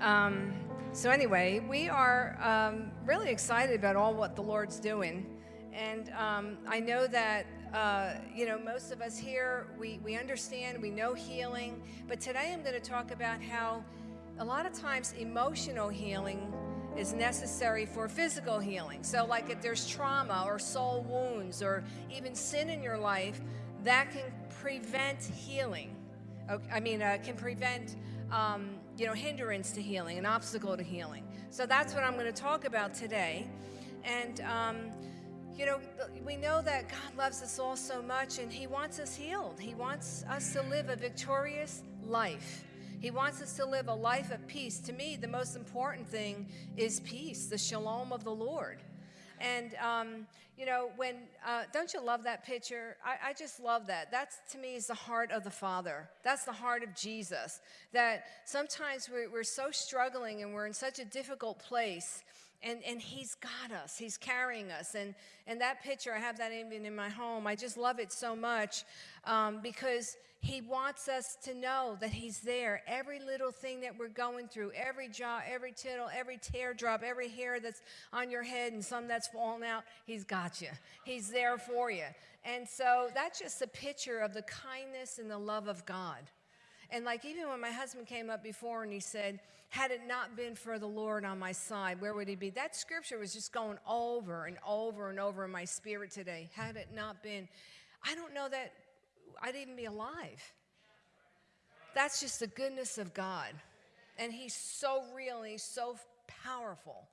Um, so anyway, we are um, really excited about all what the Lord's doing. And um, I know that, uh, you know, most of us here, we, we understand, we know healing. But today I'm going to talk about how a lot of times emotional healing is necessary for physical healing. So like if there's trauma or soul wounds or even sin in your life, that can prevent healing. Okay, I mean, uh, can prevent um, you know, hindrance to healing, an obstacle to healing. So that's what I'm going to talk about today. And, um, you know, we know that God loves us all so much and He wants us healed. He wants us to live a victorious life. He wants us to live a life of peace. To me, the most important thing is peace, the shalom of the Lord. And, um, you know, when, uh, don't you love that picture? I, I just love that. That's, to me, is the heart of the Father. That's the heart of Jesus. That sometimes we're, we're so struggling and we're in such a difficult place and, and he's got us he's carrying us and, and that picture i have that even in my home i just love it so much um, because he wants us to know that He's there. Every little thing that we're going through, every jot, every tittle, every teardrop, every hair that's on your head and some that's fallen out, He's got you. He's there for you. And so that's just a picture of the kindness and the love of God. And like even when my husband came up before and he said, had it not been for the Lord on my side, where would he be? That scripture was just going over and over and over in my spirit today. Had it not been, I don't know that I'd even be alive. That's just the goodness of God. And He's so real and He's so powerful.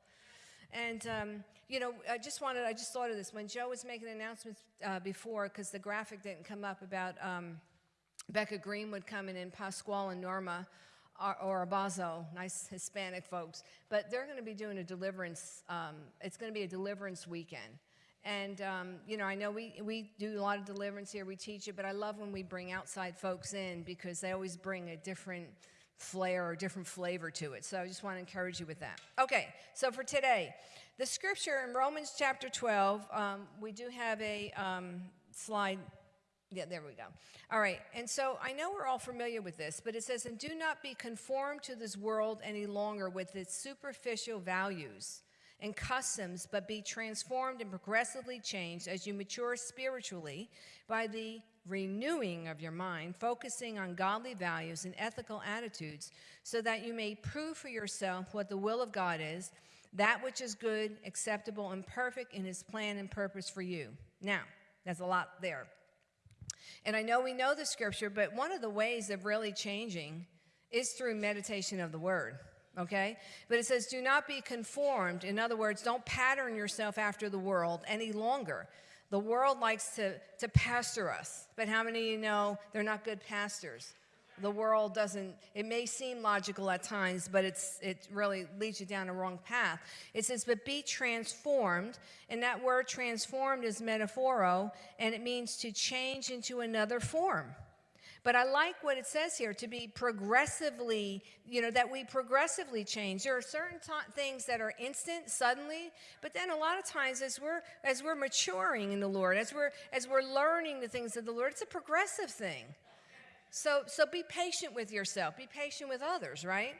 And, um, you know, I just wanted, I just thought of this. When Joe was making announcements uh, before, because the graphic didn't come up about um, Becca Greenwood coming in, Pasquale and Norma, or, or Abazo, nice Hispanic folks. But they're going to be doing a deliverance, um, it's going to be a deliverance weekend. And, um, you know, I know we, we do a lot of deliverance here, we teach it, but I love when we bring outside folks in because they always bring a different flair or different flavor to it. So I just want to encourage you with that. Okay, so for today, the scripture in Romans chapter 12, um, we do have a um, slide. Yeah, there we go. All right, and so I know we're all familiar with this, but it says, And do not be conformed to this world any longer with its superficial values and customs, but be transformed and progressively changed as you mature spiritually by the renewing of your mind, focusing on godly values and ethical attitudes, so that you may prove for yourself what the will of God is, that which is good, acceptable, and perfect in his plan and purpose for you. Now, there's a lot there. And I know we know the scripture, but one of the ways of really changing is through meditation of the word okay? But it says, do not be conformed. In other words, don't pattern yourself after the world any longer. The world likes to, to pastor us, but how many of you know they're not good pastors? The world doesn't, it may seem logical at times, but it's, it really leads you down a wrong path. It says, but be transformed, and that word transformed is metaphoro, and it means to change into another form. But I like what it says here to be progressively, you know, that we progressively change. There are certain things that are instant, suddenly, but then a lot of times as we're as we're maturing in the Lord, as we're as we're learning the things of the Lord, it's a progressive thing. So so be patient with yourself, be patient with others, right?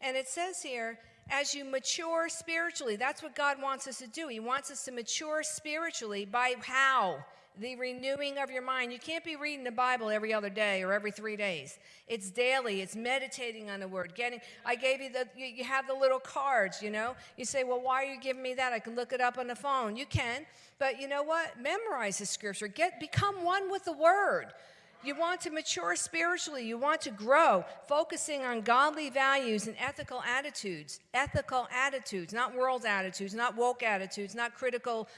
And it says here, as you mature spiritually, that's what God wants us to do. He wants us to mature spiritually by how? The renewing of your mind. You can't be reading the Bible every other day or every three days. It's daily. It's meditating on the Word. Getting. I gave you the. You, you have the little cards. You know. You say, well, why are you giving me that? I can look it up on the phone. You can, but you know what? Memorize the Scripture. Get become one with the Word. You want to mature spiritually. You want to grow, focusing on godly values and ethical attitudes. Ethical attitudes, not world attitudes, not woke attitudes, not critical,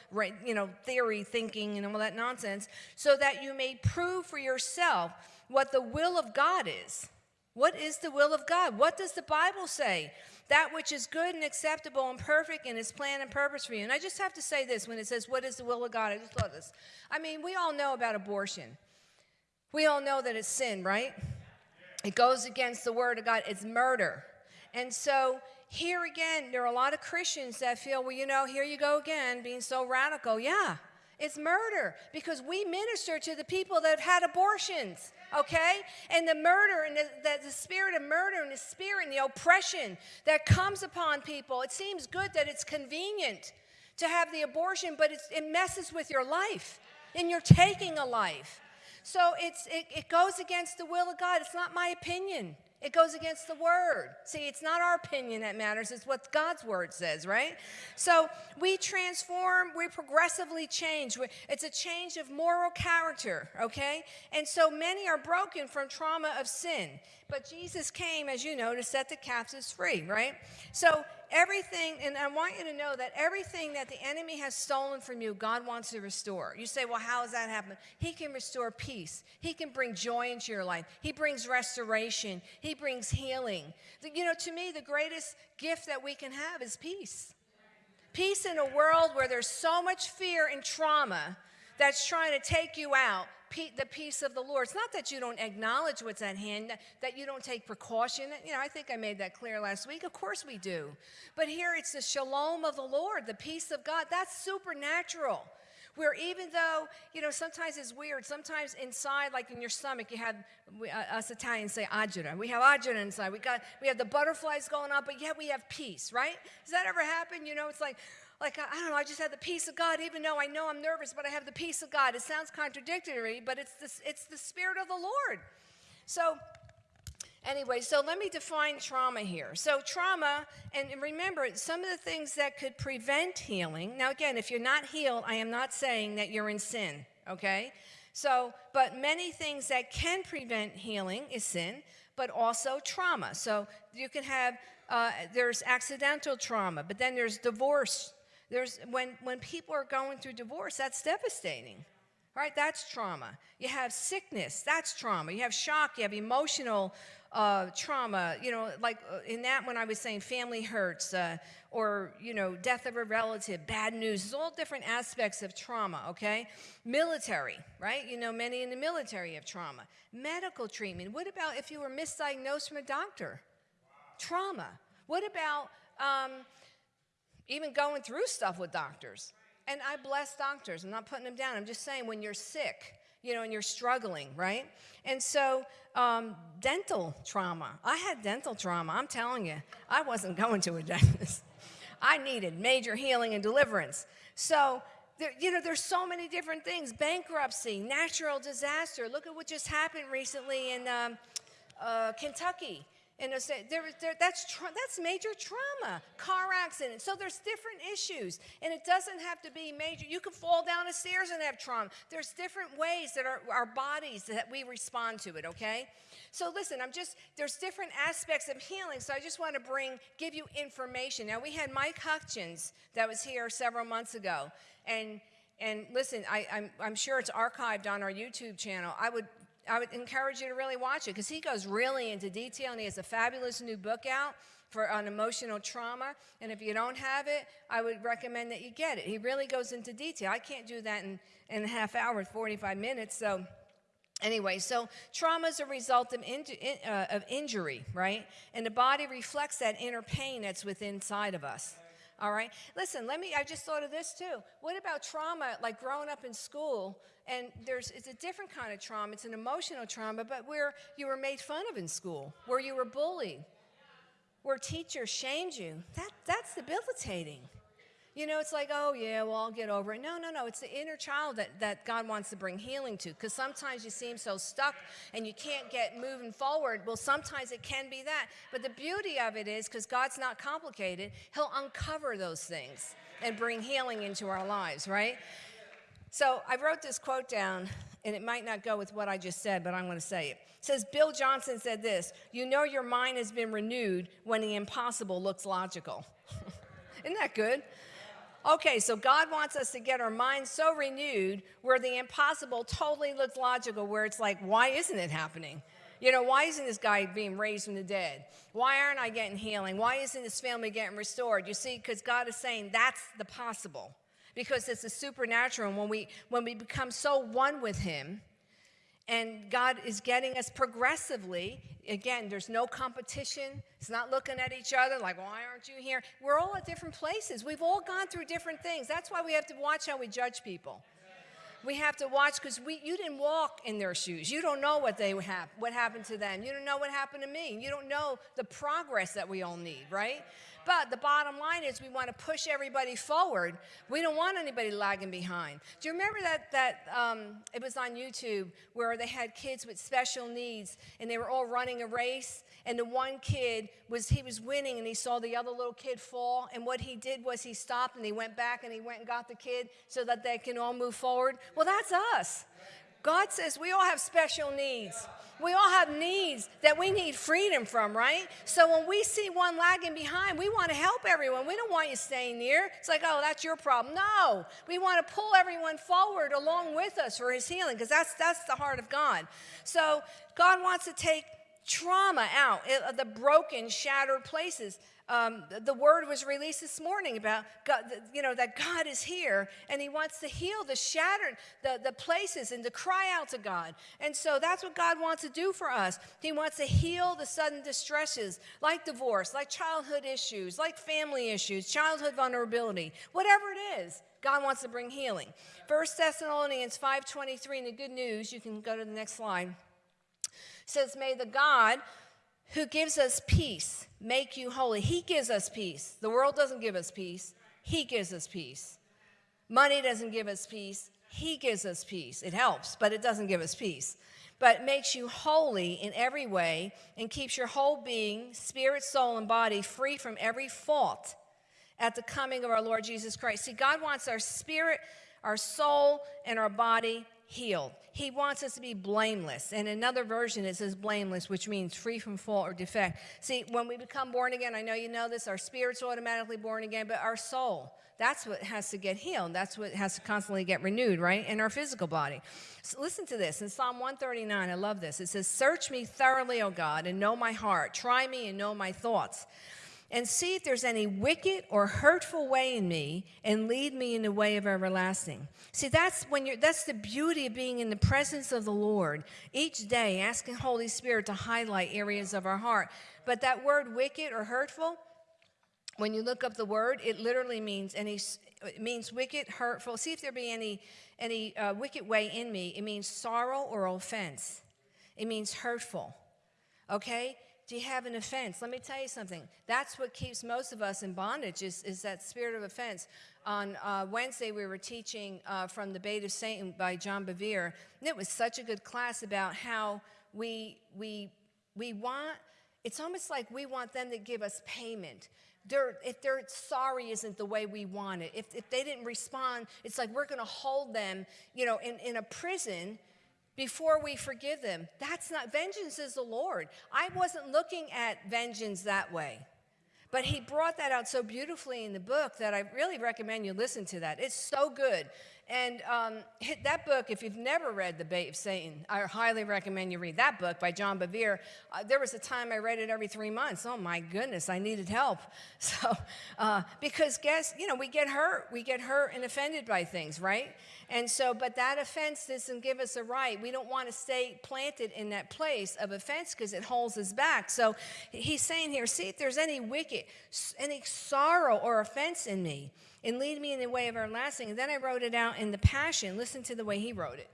you know, theory thinking and all that nonsense, so that you may prove for yourself what the will of God is. What is the will of God? What does the Bible say? That which is good and acceptable and perfect in His plan and purpose for you. And I just have to say this when it says, What is the will of God? I just love this. I mean, we all know about abortion. We all know that it's sin, right? It goes against the word of God. It's murder. And so here again, there are a lot of Christians that feel, well, you know, here you go again, being so radical. Yeah, It's murder because we minister to the people that have had abortions, okay? And the murder and the, the, the, spirit of murder and the spirit and the oppression that comes upon people. It seems good that it's convenient to have the abortion, but it messes with your life and you're taking a life. So it's, it, it goes against the will of God. It's not my opinion. It goes against the word. See, it's not our opinion that matters, it's what God's word says, right? So we transform, we progressively change. It's a change of moral character, okay? And so many are broken from trauma of sin. But Jesus came, as you know, to set the captives free, right? So everything, and I want you to know that everything that the enemy has stolen from you, God wants to restore. You say, well, how does that happen? He can restore peace. He can bring joy into your life. He brings restoration. He brings healing. You know, to me, the greatest gift that we can have is peace. Peace in a world where there's so much fear and trauma that's trying to take you out the peace of the Lord. It's not that you don't acknowledge what's at hand, that you don't take precaution. You know, I think I made that clear last week. Of course we do. But here it's the shalom of the Lord, the peace of God. That's supernatural. Where even though, you know, sometimes it's weird, sometimes inside, like in your stomach, you have, uh, us Italians say agita. We have agita inside. We, got, we have the butterflies going on, but yet we have peace, right? Does that ever happen? You know, it's like, like, I don't know, I just have the peace of God, even though I know I'm nervous, but I have the peace of God. It sounds contradictory, but it's the, it's the Spirit of the Lord. So, anyway, so let me define trauma here. So, trauma, and remember, some of the things that could prevent healing. Now, again, if you're not healed, I am not saying that you're in sin, okay? So, but many things that can prevent healing is sin, but also trauma. So, you can have, uh, there's accidental trauma, but then there's divorce there's, when, when people are going through divorce, that's devastating, right? That's trauma. You have sickness, that's trauma. You have shock, you have emotional uh, trauma, you know, like uh, in that when I was saying family hurts uh, or, you know, death of a relative, bad news, it's all different aspects of trauma, okay? Military, right? You know, many in the military have trauma. Medical treatment, what about if you were misdiagnosed from a doctor? Trauma. What about, um, even going through stuff with doctors. And I bless doctors. I'm not putting them down. I'm just saying when you're sick, you know, and you're struggling, right? And so, um, dental trauma. I had dental trauma. I'm telling you, I wasn't going to a dentist. I needed major healing and deliverance. So, there, you know, there's so many different things bankruptcy, natural disaster. Look at what just happened recently in um, uh, Kentucky and there, there, that's, that's major trauma, car accident. So there's different issues. And it doesn't have to be major. You can fall down the stairs and have trauma. There's different ways that our, our bodies that we respond to it, okay? So listen, I'm just, there's different aspects of healing. So I just want to bring, give you information. Now we had Mike Hutchings that was here several months ago. And and listen, I, I'm, I'm sure it's archived on our YouTube channel. I would I would encourage you to really watch it because he goes really into detail and he has a fabulous new book out for on emotional trauma. And if you don't have it, I would recommend that you get it. He really goes into detail. I can't do that in, in a half hour, 45 minutes. So Anyway, so trauma is a result of, in, uh, of injury, right? And the body reflects that inner pain that's within inside of us. All right? Listen, let me, I just thought of this too. What about trauma, like growing up in school? And there's, it's a different kind of trauma. It's an emotional trauma, but where you were made fun of in school, where you were bullied, where teachers shamed you. That, that's debilitating. You know, it's like, oh, yeah, well, I'll get over it. No, no, no. It's the inner child that, that God wants to bring healing to. Because sometimes you seem so stuck and you can't get moving forward. Well, sometimes it can be that. But the beauty of it is, because God's not complicated, He'll uncover those things and bring healing into our lives, right? So I wrote this quote down, and it might not go with what I just said, but I'm going to say it. It says, Bill Johnson said this You know your mind has been renewed when the impossible looks logical. Isn't that good? Okay, so God wants us to get our minds so renewed where the impossible totally looks logical, where it's like, why isn't it happening? You know, why isn't this guy being raised from the dead? Why aren't I getting healing? Why isn't this family getting restored? You see, because God is saying that's the possible. Because it's a supernatural. And when we when we become so one with him, and God is getting us progressively. Again, there's no competition. It's not looking at each other like, why aren't you here? We're all at different places. We've all gone through different things. That's why we have to watch how we judge people. We have to watch because we you didn't walk in their shoes. You don't know what they have, what happened to them. You don't know what happened to me. You don't know the progress that we all need, right? But the bottom line is we want to push everybody forward. We don't want anybody lagging behind. Do you remember that, that um, it was on YouTube where they had kids with special needs and they were all running a race and the one kid was, he was winning and he saw the other little kid fall and what he did was he stopped and he went back and he went and got the kid so that they can all move forward? Well, that's us. God says we all have special needs. We all have needs that we need freedom from, right? So when we see one lagging behind, we want to help everyone. We don't want you staying near. It's like, oh, that's your problem. No, we want to pull everyone forward along with us for his healing because that's, that's the heart of God. So God wants to take trauma out, the broken, shattered places. Um, the word was released this morning about God, you know that God is here and He wants to heal the shattered the, the places and to cry out to God. And so that's what God wants to do for us. He wants to heal the sudden distresses like divorce, like childhood issues, like family issues, childhood vulnerability, whatever it is. God wants to bring healing. First Thessalonians 5:23 in the good news, you can go to the next slide. Says, "May the God who gives us peace make you holy. He gives us peace. The world doesn't give us peace. He gives us peace. Money doesn't give us peace. He gives us peace. It helps, but it doesn't give us peace. But makes you holy in every way and keeps your whole being, spirit, soul, and body free from every fault at the coming of our Lord Jesus Christ. See, God wants our spirit, our soul, and our body healed. He wants us to be blameless. And another version it says blameless, which means free from fault or defect. See, when we become born again, I know you know this, our spirit's automatically born again, but our soul, that's what has to get healed. That's what has to constantly get renewed, right? In our physical body. So listen to this. In Psalm 139, I love this. It says, Search me thoroughly, O God, and know my heart. Try me and know my thoughts and see if there's any wicked or hurtful way in me and lead me in the way of everlasting. See, that's when you're that's the beauty of being in the presence of the Lord each day, asking Holy Spirit to highlight areas of our heart. But that word wicked or hurtful, when you look up the word, it literally means any it means wicked, hurtful. See if there be any any uh, wicked way in me. It means sorrow or offense. It means hurtful. Okay? Do you have an offense? Let me tell you something. That's what keeps most of us in bondage is, is that spirit of offense. On uh, Wednesday, we were teaching uh, from The Bait of Satan by John Bevere. And it was such a good class about how we, we, we want, it's almost like we want them to give us payment. They're, if they're sorry isn't the way we want it, if, if they didn't respond, it's like we're going to hold them, you know, in, in a prison before we forgive them. That's not, vengeance is the Lord. I wasn't looking at vengeance that way. But he brought that out so beautifully in the book that I really recommend you listen to that. It's so good. And um, that book, if you've never read The Bait of Satan, I highly recommend you read that book by John Bevere. Uh, there was a time I read it every three months. Oh my goodness, I needed help. So, uh, because guess, you know, we get hurt. We get hurt and offended by things, right? And so, but that offense doesn't give us a right. We don't want to stay planted in that place of offense because it holds us back. So he's saying here, see if there's any wicked, any sorrow or offense in me and lead me in the way of everlasting. And then I wrote it out in the Passion. Listen to the way he wrote it.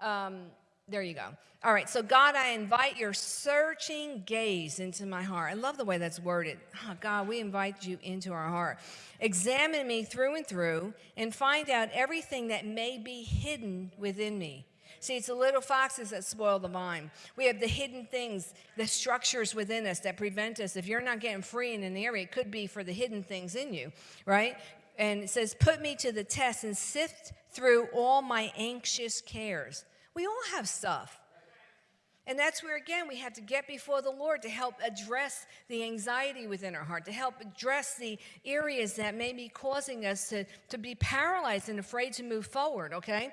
Um, there you go. All right, so God, I invite your searching gaze into my heart. I love the way that's worded. Oh, God, we invite you into our heart. Examine me through and through and find out everything that may be hidden within me. See, it's the little foxes that spoil the vine. We have the hidden things, the structures within us that prevent us. If you're not getting free in an area, it could be for the hidden things in you, right? And it says, Put me to the test and sift through all my anxious cares. We all have stuff. And that's where, again, we have to get before the Lord to help address the anxiety within our heart, to help address the areas that may be causing us to, to be paralyzed and afraid to move forward, okay?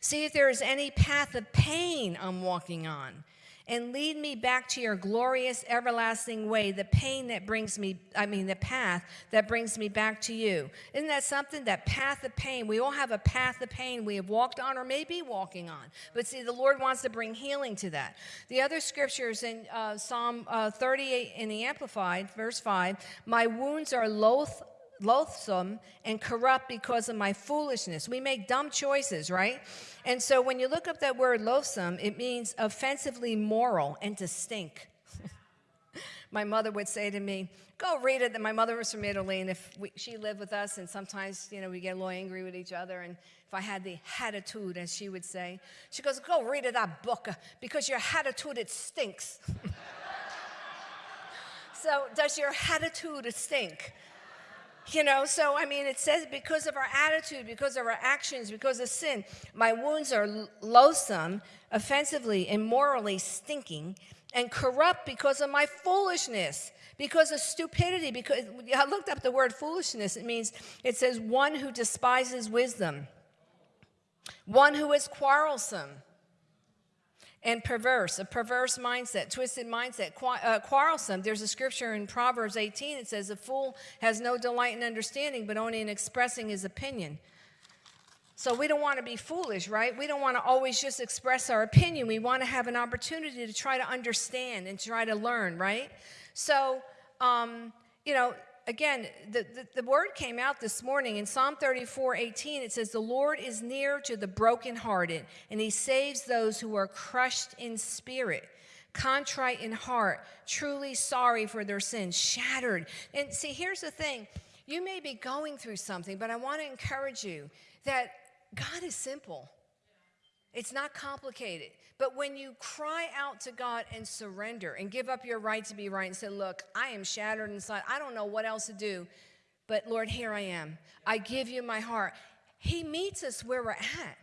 See if there is any path of pain I'm walking on and lead me back to your glorious everlasting way, the pain that brings me, I mean, the path that brings me back to you. Isn't that something? That path of pain. We all have a path of pain we have walked on or may be walking on. But see, the Lord wants to bring healing to that. The other scriptures in uh, Psalm uh, 38 in the Amplified, verse 5 My wounds are loath loathsome and corrupt because of my foolishness. We make dumb choices, right? And so when you look up that word loathsome, it means offensively moral and to stink. my mother would say to me, go read it. My mother was from Italy, and if we, she lived with us, and sometimes, you know, we get a little angry with each other, and if I had the attitude, as she would say, she goes, go read it, that book, uh, because your attitude, it stinks. so does your attitude stink? You know, so I mean, it says because of our attitude, because of our actions, because of sin, my wounds are loathsome, offensively, immorally stinking, and corrupt because of my foolishness, because of stupidity. Because I looked up the word foolishness, it means, it says one who despises wisdom, one who is quarrelsome and perverse, a perverse mindset, twisted mindset, uh, quarrelsome. There's a scripture in Proverbs 18 it says, A fool has no delight in understanding, but only in expressing his opinion. So we don't want to be foolish, right? We don't want to always just express our opinion. We want to have an opportunity to try to understand and try to learn, right? So, um, you know, again, the, the, the, word came out this morning in Psalm 34 18. It says, The Lord is near to the brokenhearted, and he saves those who are crushed in spirit, contrite in heart, truly sorry for their sins, shattered. And see, here's the thing you may be going through something, but I want to encourage you that God is simple. It's not complicated. But when you cry out to God and surrender and give up your right to be right and say, Look, I am shattered inside. I don't know what else to do. But Lord, here I am. I give you my heart. He meets us where we're at.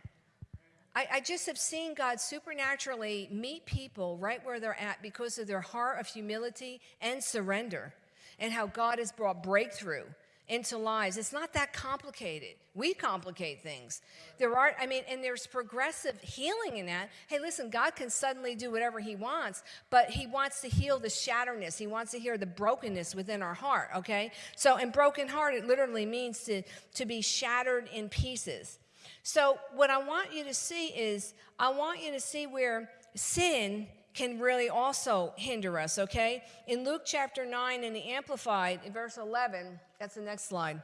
I, I just have seen God supernaturally meet people right where they're at because of their heart of humility and surrender, and how God has brought breakthrough into lives. It's not that complicated. We complicate things. There are, I mean, and there's progressive healing in that. Hey, listen, God can suddenly do whatever He wants, but He wants to heal the shatterness. He wants to heal the brokenness within our heart, okay? So, and broken heart, it literally means to, to be shattered in pieces. So, what I want you to see is, I want you to see where sin can really also hinder us, okay? In Luke chapter 9 in the Amplified, in verse 11, that's the next slide,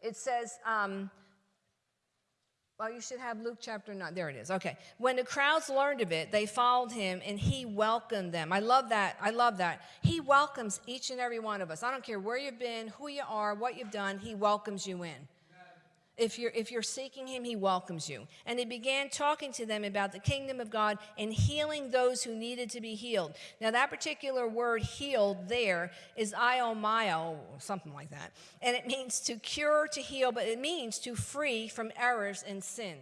it says, um, well, you should have Luke chapter 9. There it is. Okay. When the crowds learned of it, they followed him and he welcomed them. I love that. I love that. He welcomes each and every one of us. I don't care where you've been, who you are, what you've done, he welcomes you in. If you're, if you're seeking him, he welcomes you. And he began talking to them about the kingdom of God and healing those who needed to be healed. Now, that particular word healed there is iomaio, something like that. And it means to cure, to heal, but it means to free from errors and sin.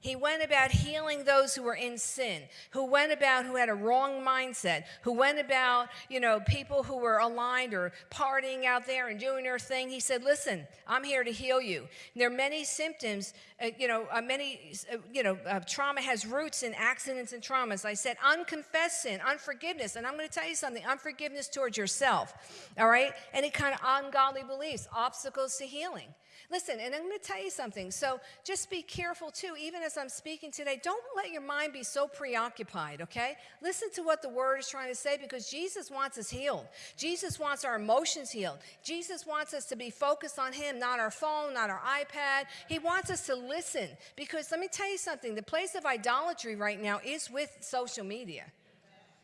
He went about healing those who were in sin, who went about who had a wrong mindset, who went about, you know, people who were aligned or partying out there and doing their thing. He said, Listen, I'm here to heal you. And there are many symptoms, uh, you know, uh, many, uh, you know, uh, trauma has roots in accidents and traumas. I said, unconfessed sin, unforgiveness. And I'm going to tell you something unforgiveness towards yourself, all right? Any kind of ungodly beliefs, obstacles to healing. Listen, and I'm going to tell you something. So just be careful too, even as I'm speaking today. Don't let your mind be so preoccupied, okay? Listen to what the word is trying to say because Jesus wants us healed. Jesus wants our emotions healed. Jesus wants us to be focused on Him, not our phone, not our iPad. He wants us to listen because let me tell you something the place of idolatry right now is with social media.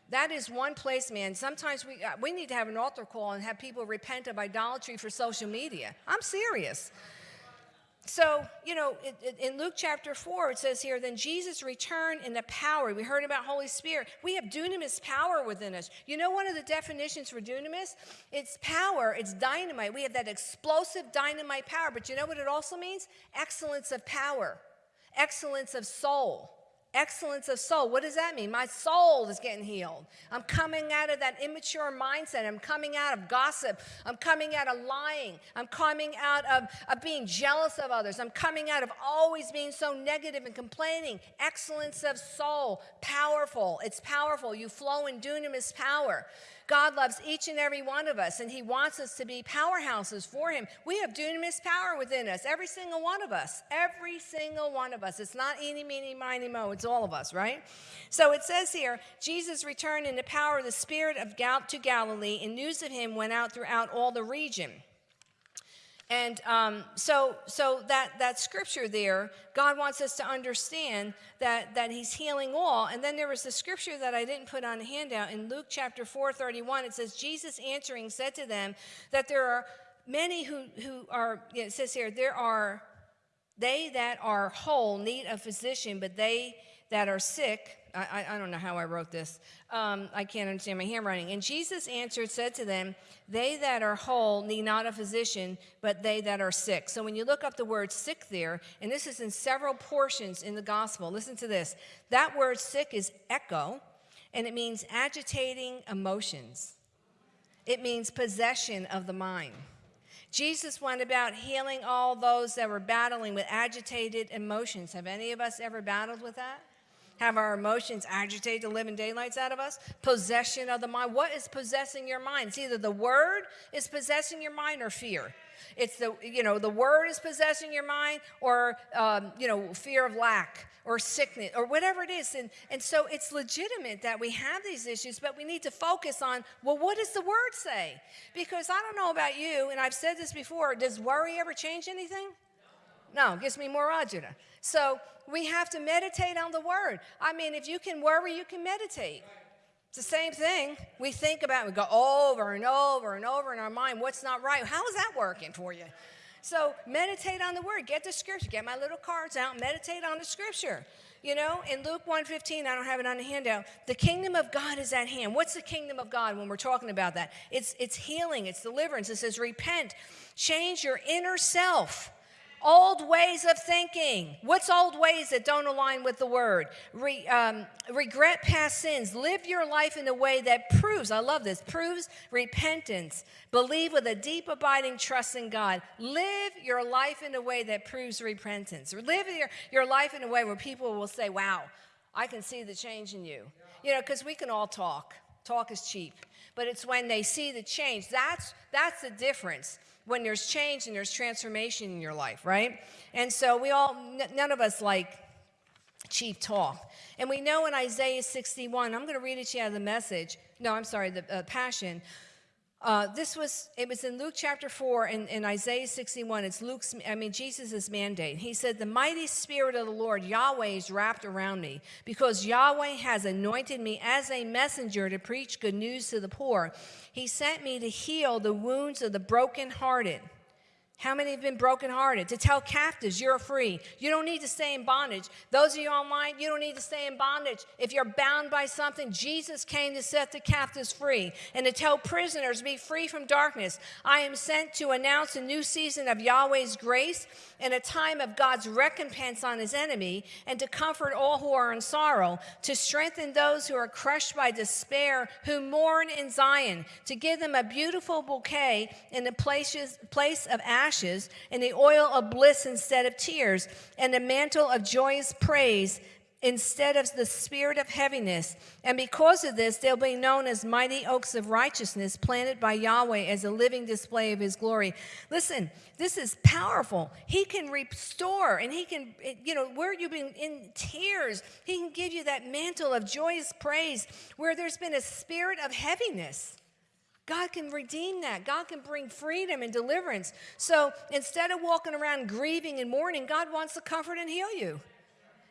That is one place, man. Sometimes we, uh, we need to have an altar call and have people repent of idolatry for social media. I'm serious. So, you know, in Luke chapter 4, it says here, then Jesus returned in the power. We heard about Holy Spirit. We have dunamis power within us. You know, one of the definitions for dunamis? It's power, it's dynamite. We have that explosive dynamite power. But you know what it also means? Excellence of power, excellence of soul. Excellence of soul. What does that mean? My soul is getting healed. I'm coming out of that immature mindset. I'm coming out of gossip. I'm coming out of lying. I'm coming out of, of being jealous of others. I'm coming out of always being so negative and complaining. Excellence of soul. Powerful. It's powerful. You flow in dunamis power. God loves each and every one of us, and He wants us to be powerhouses for Him. We have dunamis power within us, every single one of us. Every single one of us. It's not eeny, meeny, miny, mo. It's all of us, right? So it says here, Jesus returned in the power of the Spirit of Gal- to Galilee, and news of Him went out throughout all the region. And um, so, so that, that scripture there, God wants us to understand that, that He's healing all. And then there was the scripture that I didn't put on the handout in Luke chapter 4 31. It says, Jesus answering said to them that there are many who, who are, you know, it says here, there are they that are whole need a physician, but they that are sick, I, I, don't know how I wrote this. Um, I can't understand my handwriting. And Jesus answered, said to them, They that are whole need not a physician, but they that are sick. So when you look up the word sick there, and this is in several portions in the gospel, listen to this. That word sick is echo, and it means agitating emotions, it means possession of the mind. Jesus went about healing all those that were battling with agitated emotions. Have any of us ever battled with that? Have our emotions agitate the living daylights out of us. Possession of the mind. What is possessing your mind? It's either the word is possessing your mind or fear. It's the, you know, the word is possessing your mind or, um, you know, fear of lack or sickness or whatever it is. And, and so it's legitimate that we have these issues, but we need to focus on, well, what does the word say? Because I don't know about you, and I've said this before, does worry ever change anything? No, it gives me more agita. So we have to meditate on the word. I mean, if you can worry, you can meditate. It's the same thing. We think about, we go over and over and over in our mind, what's not right? How is that working for you? So meditate on the word. Get the scripture. Get my little cards out. Meditate on the scripture. You know, in Luke 1:15, I don't have it on the handout. The kingdom of God is at hand. What's the kingdom of God when we're talking about that? It's it's healing, it's deliverance. It says repent, change your inner self. Old ways of thinking. What's old ways that don't align with the word? Re, um, regret past sins. Live your life in a way that proves, I love this, proves repentance. Believe with a deep, abiding trust in God. Live your life in a way that proves repentance. Live your, your life in a way where people will say, wow, I can see the change in you. You know, because we can all talk. Talk is cheap. But it's when they see the change. That's, that's the difference when there's change and there's transformation in your life, right? And so we all, none of us like cheap talk. And we know in Isaiah 61, I'm going to read it to you out of the message. No, I'm sorry, the uh, Passion. Uh, this was, it was in Luke chapter 4 and in Isaiah 61. It's Luke's, I mean, Jesus' mandate. He said, The mighty spirit of the Lord, Yahweh, is wrapped around me because Yahweh has anointed me as a messenger to preach good news to the poor. He sent me to heal the wounds of the brokenhearted how many have been brokenhearted? To tell captives you're free. You don't need to stay in bondage. Those of you online, you don't need to stay in bondage. If you're bound by something, Jesus came to set the captives free and to tell prisoners, be free from darkness. I am sent to announce a new season of Yahweh's grace and a time of God's recompense on his enemy and to comfort all who are in sorrow, to strengthen those who are crushed by despair, who mourn in Zion, to give them a beautiful bouquet in the places, place of ashes ashes, and the oil of bliss instead of tears, and the mantle of joyous praise instead of the spirit of heaviness. And because of this, they'll be known as mighty oaks of righteousness, planted by Yahweh as a living display of his glory. Listen, this is powerful. He can restore, and he can, you know, where you've been in tears, he can give you that mantle of joyous praise where there's been a spirit of heaviness. God can redeem that. God can bring freedom and deliverance. So instead of walking around grieving and mourning, God wants to comfort and heal you.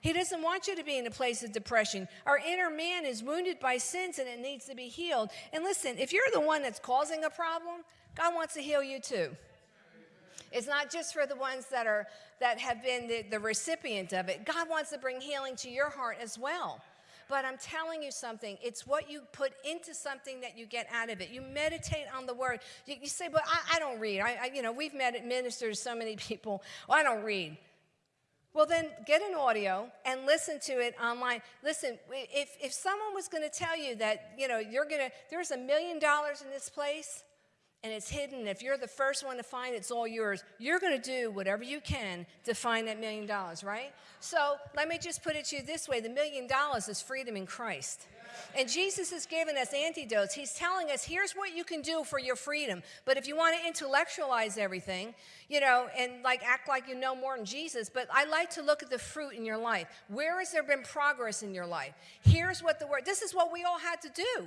He doesn't want you to be in a place of depression. Our inner man is wounded by sins and it needs to be healed. And listen, if you're the one that's causing a problem, God wants to heal you too. It's not just for the ones that are that have been the, the recipient of it. God wants to bring healing to your heart as well. But I'm telling you something, it's what you put into something that you get out of it. You meditate on the word. You, you say, but I, I don't read. I, I, you know, we've met ministered to so many people. Well, I don't read. Well, then get an audio and listen to it online. Listen, if, if someone was going to tell you that, you know, you're going to, there's a million dollars in this place, and it's hidden. If you're the first one to find it, it's all yours. You're going to do whatever you can to find that million dollars, right? So let me just put it to you this way the million dollars is freedom in Christ. And Jesus has given us antidotes. He's telling us, here's what you can do for your freedom. But if you want to intellectualize everything, you know, and like act like you know more than Jesus, but I like to look at the fruit in your life. Where has there been progress in your life? Here's what the word, this is what we all had to do.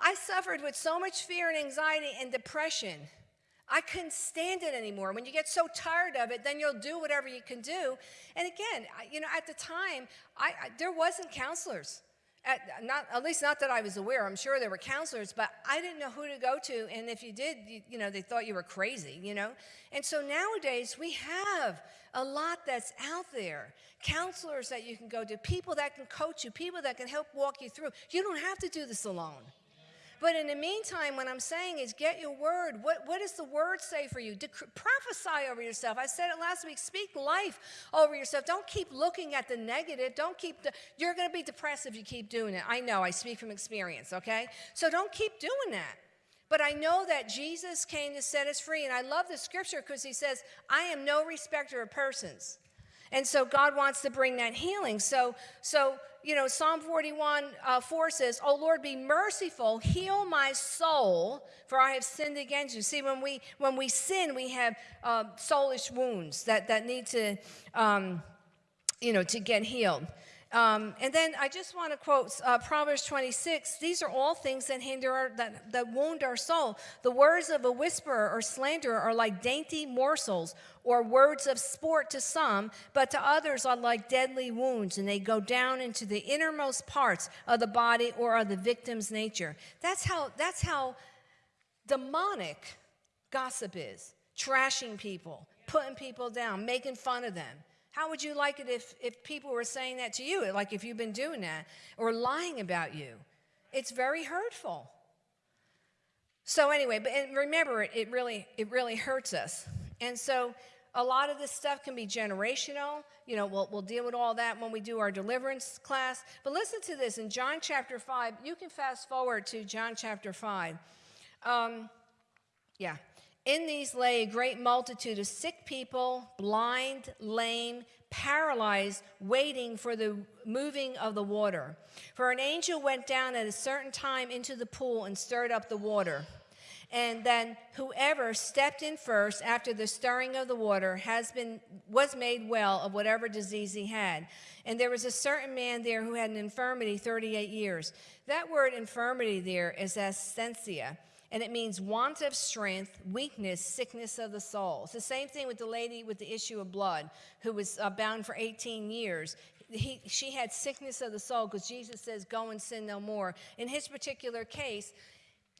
I suffered with so much fear and anxiety and depression. I couldn't stand it anymore. When you get so tired of it, then you'll do whatever you can do. And again, you know, at the time, I, I there wasn't counselors. At, not, at least not that I was aware. I'm sure there were counselors, but I didn't know who to go to. And if you did, you, you, know, they thought you were crazy, you know? And so nowadays we have a lot that's out there. Counselors that you can go to, people that can coach you, people that can help walk you through. You don't have to do this alone. But in the meantime, what I'm saying is get your word. What, what does the word say for you? Dec- prophesy over yourself. I said it last week. Speak life over yourself. Don't keep looking at the negative. Don't keep, the, you're going to be depressed if you keep doing it. I know, I speak from experience, okay? So don't keep doing that. But I know that Jesus came to set us free. And I love the scripture because he says, I am no respecter of persons. And so God wants to bring that healing. So, so you know, Psalm 41 uh, 4 says, Oh Lord, be merciful, heal my soul, for I have sinned against you. See, when we when we sin, we have uh, soulish wounds that, that need to, um, you know, to get healed. Um, and then I just want to quote uh, Proverbs 26. These are all things that hinder our, that, that wound our soul. The words of a whisperer or slanderer are like dainty morsels or words of sport to some, but to others are like deadly wounds, and they go down into the innermost parts of the body or of the victim's nature. That's how, that's how demonic gossip is trashing people, putting people down, making fun of them. How would you like it if, if people were saying that to you, like if you've been doing that, or lying about you? It's very hurtful. So anyway, but remember, it, it really it really hurts us. And so a lot of this stuff can be generational. You know, we'll, we'll deal with all that when we do our deliverance class. But listen to this in John chapter 5. You can fast forward to John chapter 5. Um, yeah. In these lay a great multitude of sick people, blind, lame, paralyzed, waiting for the moving of the water. For an angel went down at a certain time into the pool and stirred up the water. And then whoever stepped in first after the stirring of the water has been was made well of whatever disease he had. And there was a certain man there who had an infirmity 38 years. That word infirmity there is asthenia and it means want of strength, weakness, sickness of the soul. It's the same thing with the lady with the issue of blood who was uh, bound for 18 years. He, she had sickness of the soul because Jesus says, Go and sin no more. In his particular case,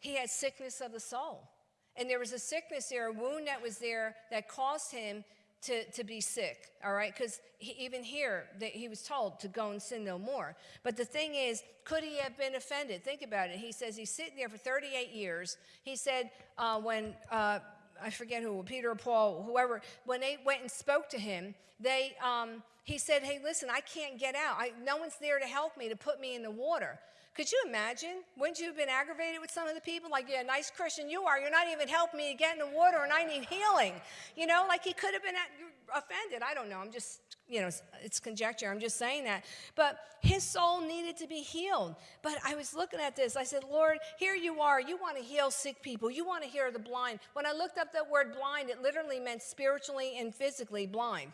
he had sickness of the soul. And there was a sickness there, a wound that was there that caused him to, to be sick, all right? Because even here, that he was told to go and sin no more. But the thing is, could he have been offended? Think about it. He says he's sitting there for 38 years. He said uh, when, uh, I forget who, Peter or Paul, whoever, when they went and spoke to him, they, um, he said, hey, listen, I can't get out. I, no one's there to help me, to put me in the water. Could you imagine? Wouldn't you have been aggravated with some of the people? Like, yeah, nice Christian you are. You're not even helping me get in the water and I need healing. You know, like he could have been offended. I don't know. I'm just, you know, it's conjecture. I'm just saying that. But his soul needed to be healed. But I was looking at this. I said, Lord, here you are. You want to heal sick people. You want to heal the blind. When I looked up that word blind, it literally meant spiritually and physically blind.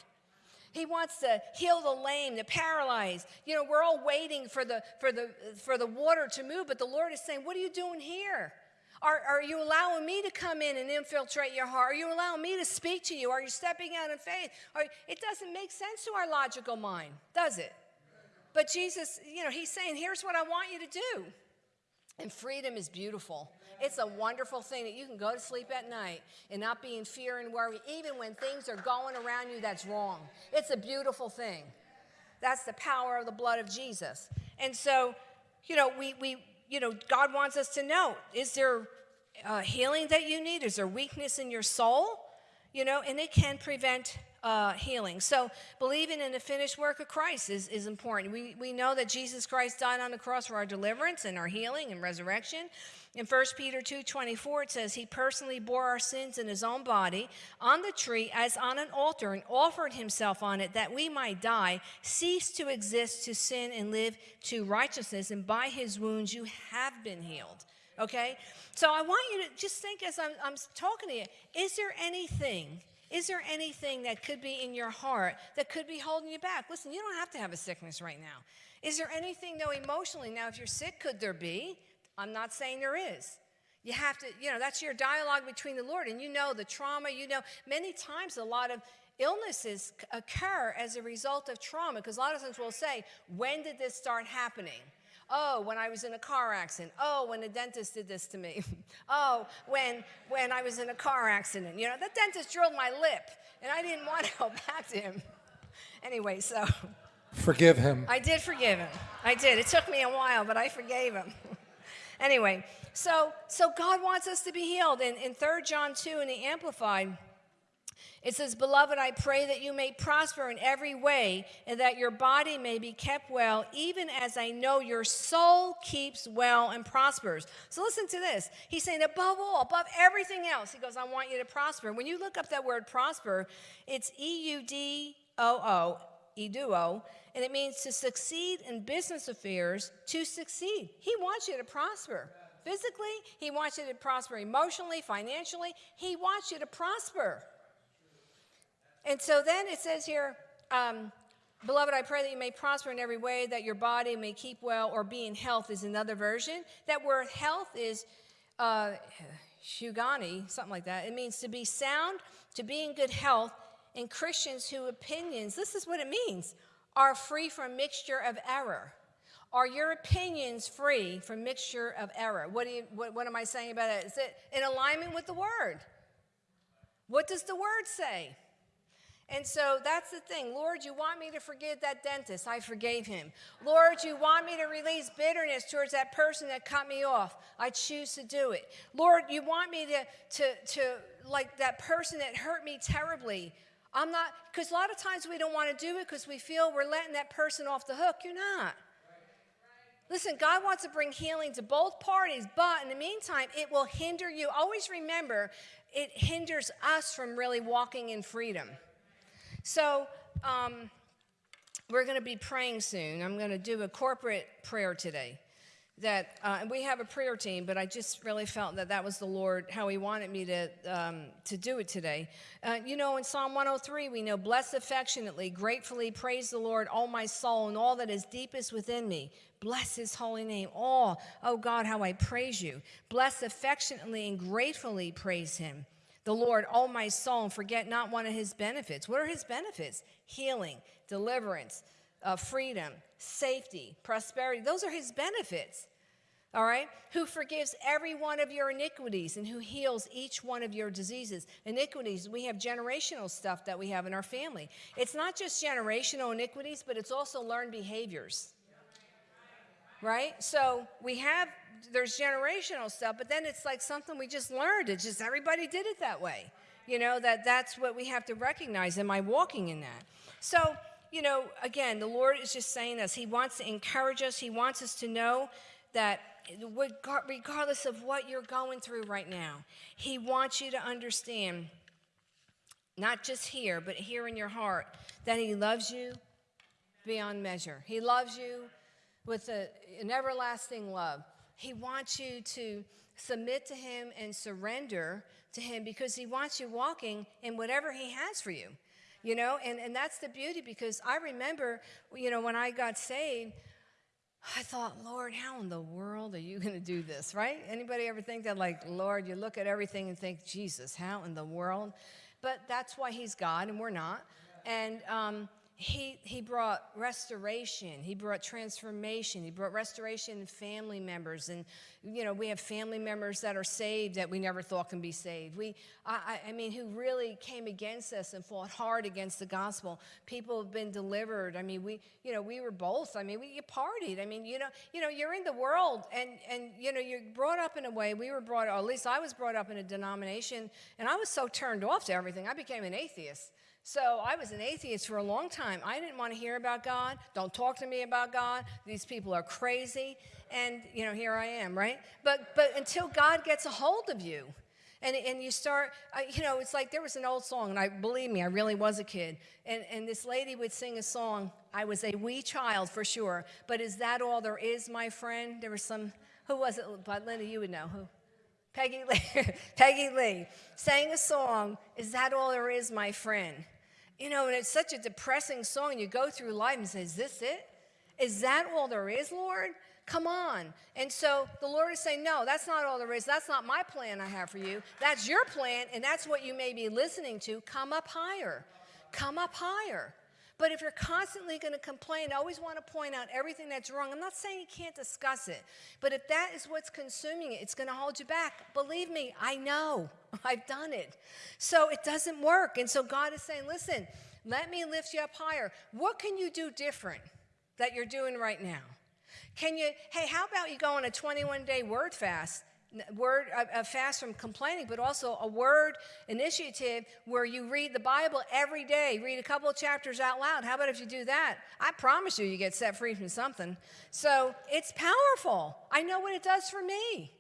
He wants to heal the lame, the paralyzed. You know, we're all waiting for the, for the, for the water to move, but the Lord is saying, What are you doing here? Are, are you allowing me to come in and infiltrate your heart? Are you allowing me to speak to you? Are you stepping out in faith? Are, it doesn't make sense to our logical mind, does it? But Jesus, you know, He's saying, Here's what I want you to do. And freedom is beautiful. It's a wonderful thing that you can go to sleep at night and not be in fear and worry, even when things are going around you that's wrong. It's a beautiful thing. That's the power of the blood of Jesus. And so, you know, we, we you know, God wants us to know is there uh, healing that you need? Is there weakness in your soul? You know, and it can prevent uh, healing. So believing in the finished work of Christ is, is important. We, we know that Jesus Christ died on the cross for our deliverance and our healing and resurrection. In 1 Peter 2 24, it says, He personally bore our sins in His own body on the tree as on an altar and offered Himself on it that we might die, cease to exist to sin and live to righteousness. And by His wounds you have been healed. Okay? So I want you to just think as I'm, I'm talking to you is there anything is there anything that could be in your heart that could be holding you back? Listen, you don't have to have a sickness right now. Is there anything, though, emotionally? Now, if you're sick, could there be? I'm not saying there is. You have to, you know, that's your dialogue between the Lord. And you know the trauma, you know, many times a lot of illnesses occur as a result of trauma because a lot of times we'll say, when did this start happening? Oh, when I was in a car accident. Oh, when the dentist did this to me. oh, when, when I was in a car accident. You know, the dentist drilled my lip and I didn't want to go back to him. anyway, so. Forgive him. I did forgive him. I did. It took me a while, but I forgave him. anyway, so, so God wants us to be healed. In, in 3 John 2 in the Amplified, it says, Beloved, I pray that you may prosper in every way and that your body may be kept well, even as I know your soul keeps well and prospers. So listen to this. He's saying, above all, above everything else, he goes, I want you to prosper. When you look up that word prosper, it's E U D O O, eduo, and it means to succeed in business affairs, to succeed. He wants you to prosper. Physically, he wants you to prosper emotionally, financially. He wants you to prosper. And so then it says here, um, Beloved, I pray that you may prosper in every way, that your body may keep well, or be in health is another version. That word health is uh, shugani, something like that. It means to be sound, to be in good health, and Christians whose opinions, this is what it means, are free from mixture of error. Are your opinions free from mixture of error? What, do you, what, what am I saying about it? Is it in alignment with the word? What does the word say? And so that's the thing. Lord, you want me to forgive that dentist. I forgave him. Lord, you want me to release bitterness towards that person that cut me off. I choose to do it. Lord, you want me to, to, to like that person that hurt me terribly. I'm not, because a lot of times we don't want to do it because we feel we're letting that person off the hook. You're not. Listen, God wants to bring healing to both parties, but in the meantime, it will hinder you. Always remember, it hinders us from really walking in freedom. So um, we're going to be praying soon. I'm going to do a corporate prayer today. That uh, we have a prayer team, but I just really felt that that was the Lord how He wanted me to um, to do it today. Uh, you know, in Psalm 103, we know, "Bless affectionately, gratefully, praise the Lord, all my soul, and all that is deepest within me. Bless His holy name. All, oh God, how I praise You. Bless affectionately and gratefully, praise Him." The Lord, all my soul, forget not one of his benefits. What are his benefits? Healing, deliverance, uh, freedom, safety, prosperity. Those are his benefits. All right? Who forgives every one of your iniquities and who heals each one of your diseases. Iniquities, we have generational stuff that we have in our family. It's not just generational iniquities, but it's also learned behaviors. Right? So we have there's generational stuff, but then it's like something we just learned. It's just everybody did it that way. You know, that that's what we have to recognize. Am I walking in that? So, you know, again, the Lord is just saying this. He wants to encourage us. He wants us to know that regardless of what you're going through right now, He wants you to understand, not just here, but here in your heart, that He loves you beyond measure. He loves you with a, an everlasting love. He wants you to submit to Him and surrender to Him because He wants you walking in whatever He has for you. You know, and, and that's the beauty because I remember, you know, when I got saved, I thought, Lord, how in the world are you going to do this, right? Anybody ever think that, like, Lord, you look at everything and think, Jesus, how in the world? But that's why He's God and we're not. And, um, he, he brought restoration. He brought transformation. He brought restoration in family members. And, you know, we have family members that are saved that we never thought can be saved. We, I, I mean, who really came against us and fought hard against the gospel. People have been delivered. I mean, we, you know, we were both. I mean, we you partied. I mean, you know, you know, you're in the world and, and, you know, you're brought up in a way, we were brought, or at least I was brought up in a denomination and I was so turned off to everything. I became an atheist. So I was an atheist for a long time. I didn't want to hear about God. Don't talk to me about God. These people are crazy. And, you know, here I am, right? But, but until God gets a hold of you, and, and you start, uh, you know, it's like there was an old song, and I believe me, I really was a kid. And, and this lady would sing a song. I was a wee child for sure, but is that all there is, my friend? There was some, who was it? But Linda, you would know who. Peggy Lee, Peggy Lee sang a song, Is That All There Is, My Friend? You know, and it's such a depressing song. You go through life and say, Is this it? Is that all there is, Lord? Come on. And so the Lord is saying, No, that's not all there is. That's not my plan I have for you. That's your plan, and that's what you may be listening to. Come up higher. Come up higher. But if you're constantly going to complain, always want to point out everything that's wrong, I'm not saying you can't discuss it, but if that is what's consuming it, it's going to hold you back. Believe me, I know. I've done it. So it doesn't work. And so God is saying, listen, let me lift you up higher. What can you do different that you're doing right now? Can you, hey, how about you go on a 21 day word fast? Word, a, a fast from complaining, but also a word initiative where you read the Bible every day, read a couple of chapters out loud. How about if you do that? I promise you, you get set free from something. So it's powerful. I know what it does for me.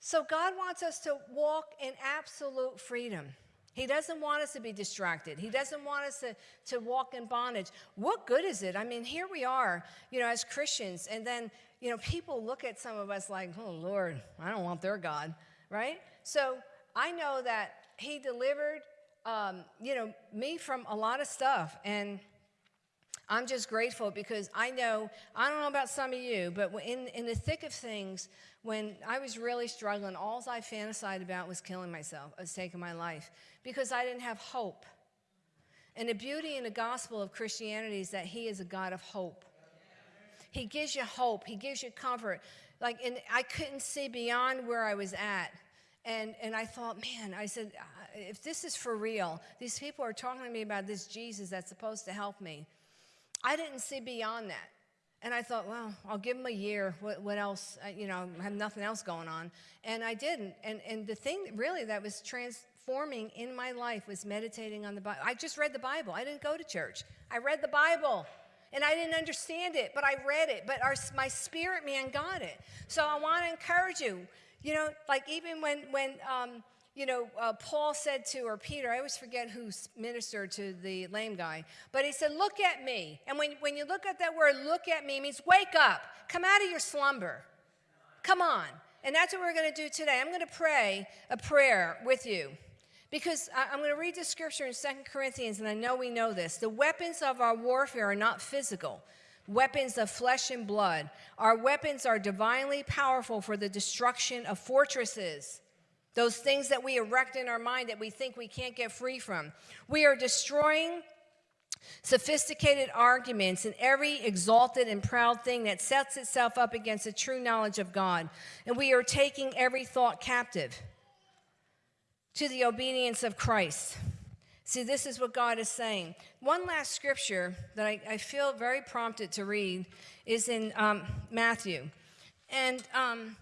So God wants us to walk in absolute freedom. He doesn't want us to be distracted. He doesn't want us to, to walk in bondage. What good is it? I mean, here we are, you know, as Christians, and then, you know, people look at some of us like, oh, Lord, I don't want their God, right? So I know that He delivered, um, you know, me from a lot of stuff. And I'm just grateful because I know, I don't know about some of you, but in, in the thick of things, when I was really struggling, all I fantasized about was killing myself, was taking my life, because I didn't have hope. And the beauty in the gospel of Christianity is that He is a God of hope. He gives you hope, He gives you comfort. Like, and I couldn't see beyond where I was at. And, and I thought, man, I said, uh, if this is for real, these people are talking to me about this Jesus that's supposed to help me. I didn't see beyond that. And I thought, well, I'll give him a year. What, what else? I, you know, I have nothing else going on. And I didn't. And, and the thing really that was transforming in my life was meditating on the Bible. I just read the Bible. I didn't go to church. I read the Bible. And I didn't understand it, but I read it. But our, my spirit man got it. So I want to encourage you. You know, like even when, when um, you know, uh, Paul said to, or Peter, I always forget who ministered to the lame guy, but he said, Look at me. And when, when you look at that word, look at me, means wake up, come out of your slumber. Come on. And that's what we're going to do today. I'm going to pray a prayer with you because I'm going to read the scripture in Second Corinthians, and I know we know this. The weapons of our warfare are not physical, weapons of flesh and blood. Our weapons are divinely powerful for the destruction of fortresses those things that we erect in our mind that we think we can't get free from. We are destroying sophisticated arguments and every exalted and proud thing that sets itself up against the true knowledge of God. And we are taking every thought captive to the obedience of Christ. See, this is what God is saying. One last scripture that I, I feel very prompted to read is in um, Matthew. And um,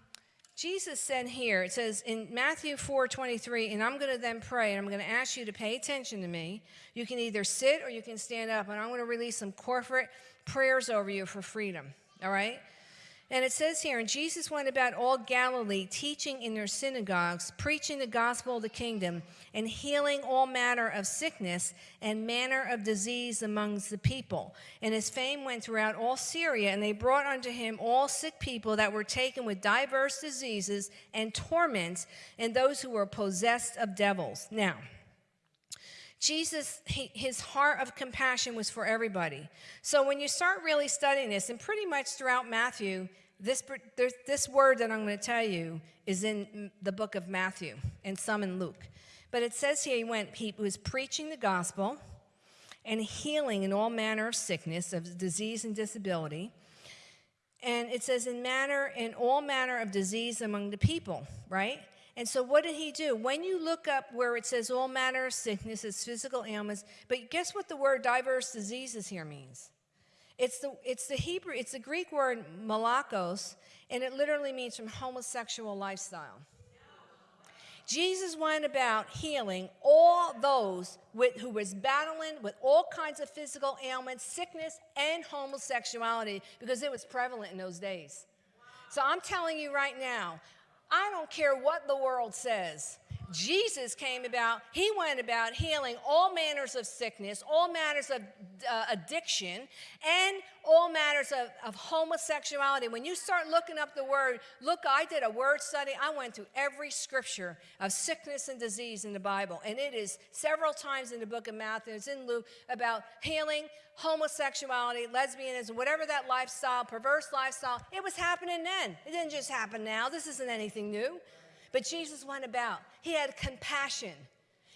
Jesus said here, it says in Matthew 4 23, and I'm going to then pray, and I'm going to ask you to pay attention to me. You can either sit or you can stand up, and I'm going to release some corporate prayers over you for freedom. All right? And it says here, and Jesus went about all Galilee, teaching in their synagogues, preaching the gospel of the kingdom, and healing all manner of sickness and manner of disease amongst the people. And his fame went throughout all Syria, and they brought unto him all sick people that were taken with diverse diseases and torments, and those who were possessed of devils. Now, Jesus, he, his heart of compassion was for everybody. So when you start really studying this, and pretty much throughout Matthew, this, this word that I'm going to tell you is in the book of Matthew and some in Luke. But it says here he went, he was preaching the gospel and healing in all manner of sickness, of disease and disability. And it says in manner, in all manner of disease among the people, right? And so what did he do? When you look up where it says all manner of sicknesses, physical ailments, but guess what the word diverse diseases here means? It's the, it's the Hebrew, it's the Greek word malakos, and it literally means from homosexual lifestyle. Jesus went about healing all those with, who was battling with all kinds of physical ailments, sickness, and homosexuality because it was prevalent in those days. So I'm telling you right now, I don't care what the world says. Jesus came about, he went about healing all manners of sickness, all manners of uh, addiction, and all matters of, of homosexuality. When you start looking up the word, look, I did a word study. I went through every scripture of sickness and disease in the Bible, and it is several times in the book of Matthew, it's in Luke, about healing homosexuality, lesbianism, whatever that lifestyle, perverse lifestyle, it was happening then. It didn't just happen now. This isn't anything new. But Jesus went about. He had compassion.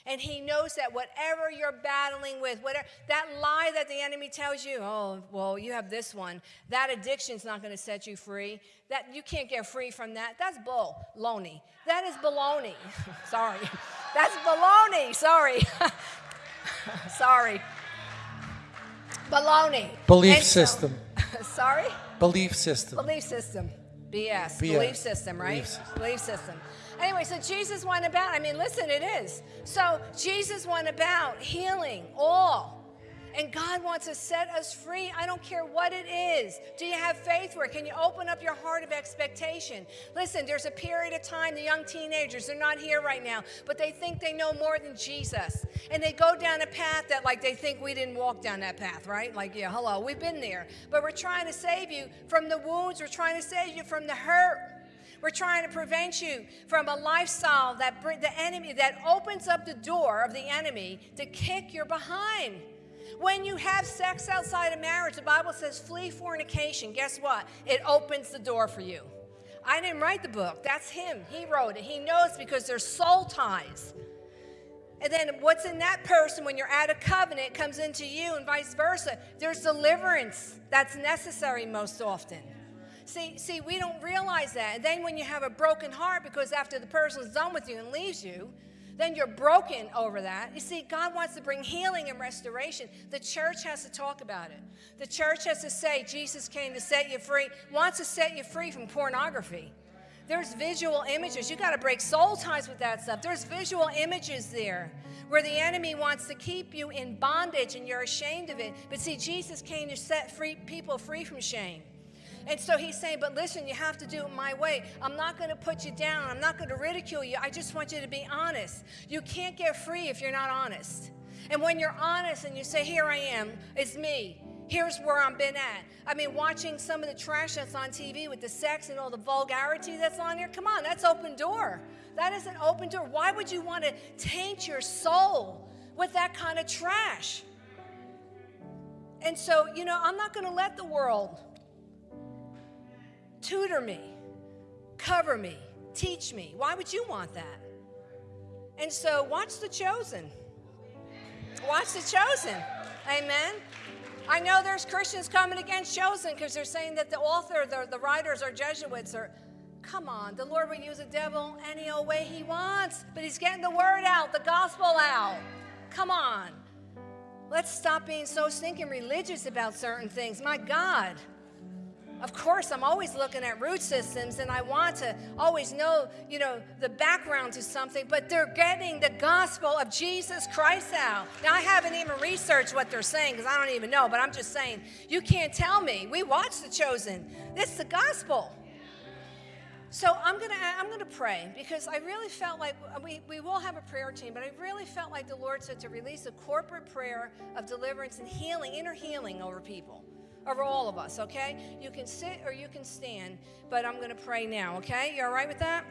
And he knows that whatever you're battling with, whatever that lie that the enemy tells you, oh, well, you have this one, that addiction's not going to set you free. That you can't get free from that. That's bull, loney. That is baloney. Sorry. That's baloney. Sorry. Sorry. Baloney. Belief system. sorry? Belief system. Belief system. BS. BS. Belief system, right? Belief system. Belief system. Anyway, so Jesus went about, I mean, listen, it is. So Jesus went about healing all. And God wants to set us free. I don't care what it is. Do you have faith it? Can you open up your heart of expectation? Listen, there's a period of time, the young teenagers, they're not here right now, but they think they know more than Jesus. And they go down a path that, like, they think we didn't walk down that path, right? Like, yeah, hello, we've been there. But we're trying to save you from the wounds, we're trying to save you from the hurt. We're trying to prevent you from a lifestyle that the enemy that opens up the door of the enemy to kick your behind. When you have sex outside of marriage, the Bible says flee fornication. Guess what? It opens the door for you. I didn't write the book. That's him. He wrote it. He knows because there's soul ties. And then what's in that person when you're out of covenant comes into you and vice versa. There's deliverance that's necessary most often. See, see, we don't realize that. And then when you have a broken heart because after the person's done with you and leaves you, then you're broken over that. You see, God wants to bring healing and restoration. The church has to talk about it. The church has to say, Jesus came to set you free, wants to set you free from pornography. There's visual images. You got to break soul ties with that stuff. There's visual images there where the enemy wants to keep you in bondage and you're ashamed of it. But see, Jesus came to set free people free from shame. And so he's saying, but listen, you have to do it my way. I'm not going to put you down. I'm not going to ridicule you. I just want you to be honest. You can't get free if you're not honest. And when you're honest and you say, here I am, it's me. Here's where I've been at. I mean, watching some of the trash that's on TV with the sex and all the vulgarity that's on here, come on, that's open door. That is an open door. Why would you want to taint your soul with that kind of trash? And so, you know, I'm not going to let the world tutor me, cover me, teach me. Why would you want that? And so watch The Chosen. Watch The Chosen. Amen. I know there's Christians coming against Chosen because they're saying that the author, the, the writers are Jesuits or come on, the Lord will use the devil any old way he wants, but he's getting the word out, the gospel out. Come on. Let's stop being so stinking religious about certain things. My God. Of course, I'm always looking at root systems and I want to always know, you know, the background to something, but they're getting the gospel of Jesus Christ out. Now, I haven't even researched what they're saying because I don't even know, but I'm just saying, you can't tell me. We watch The Chosen. This is the gospel. So I'm gonna I'm gonna pray because I really felt like we, we will have a prayer team, but I really felt like the Lord said to release a corporate prayer of deliverance and healing, inner healing over people over all of us, okay? You can sit or you can stand, but I'm going to pray now, okay? You all right with that?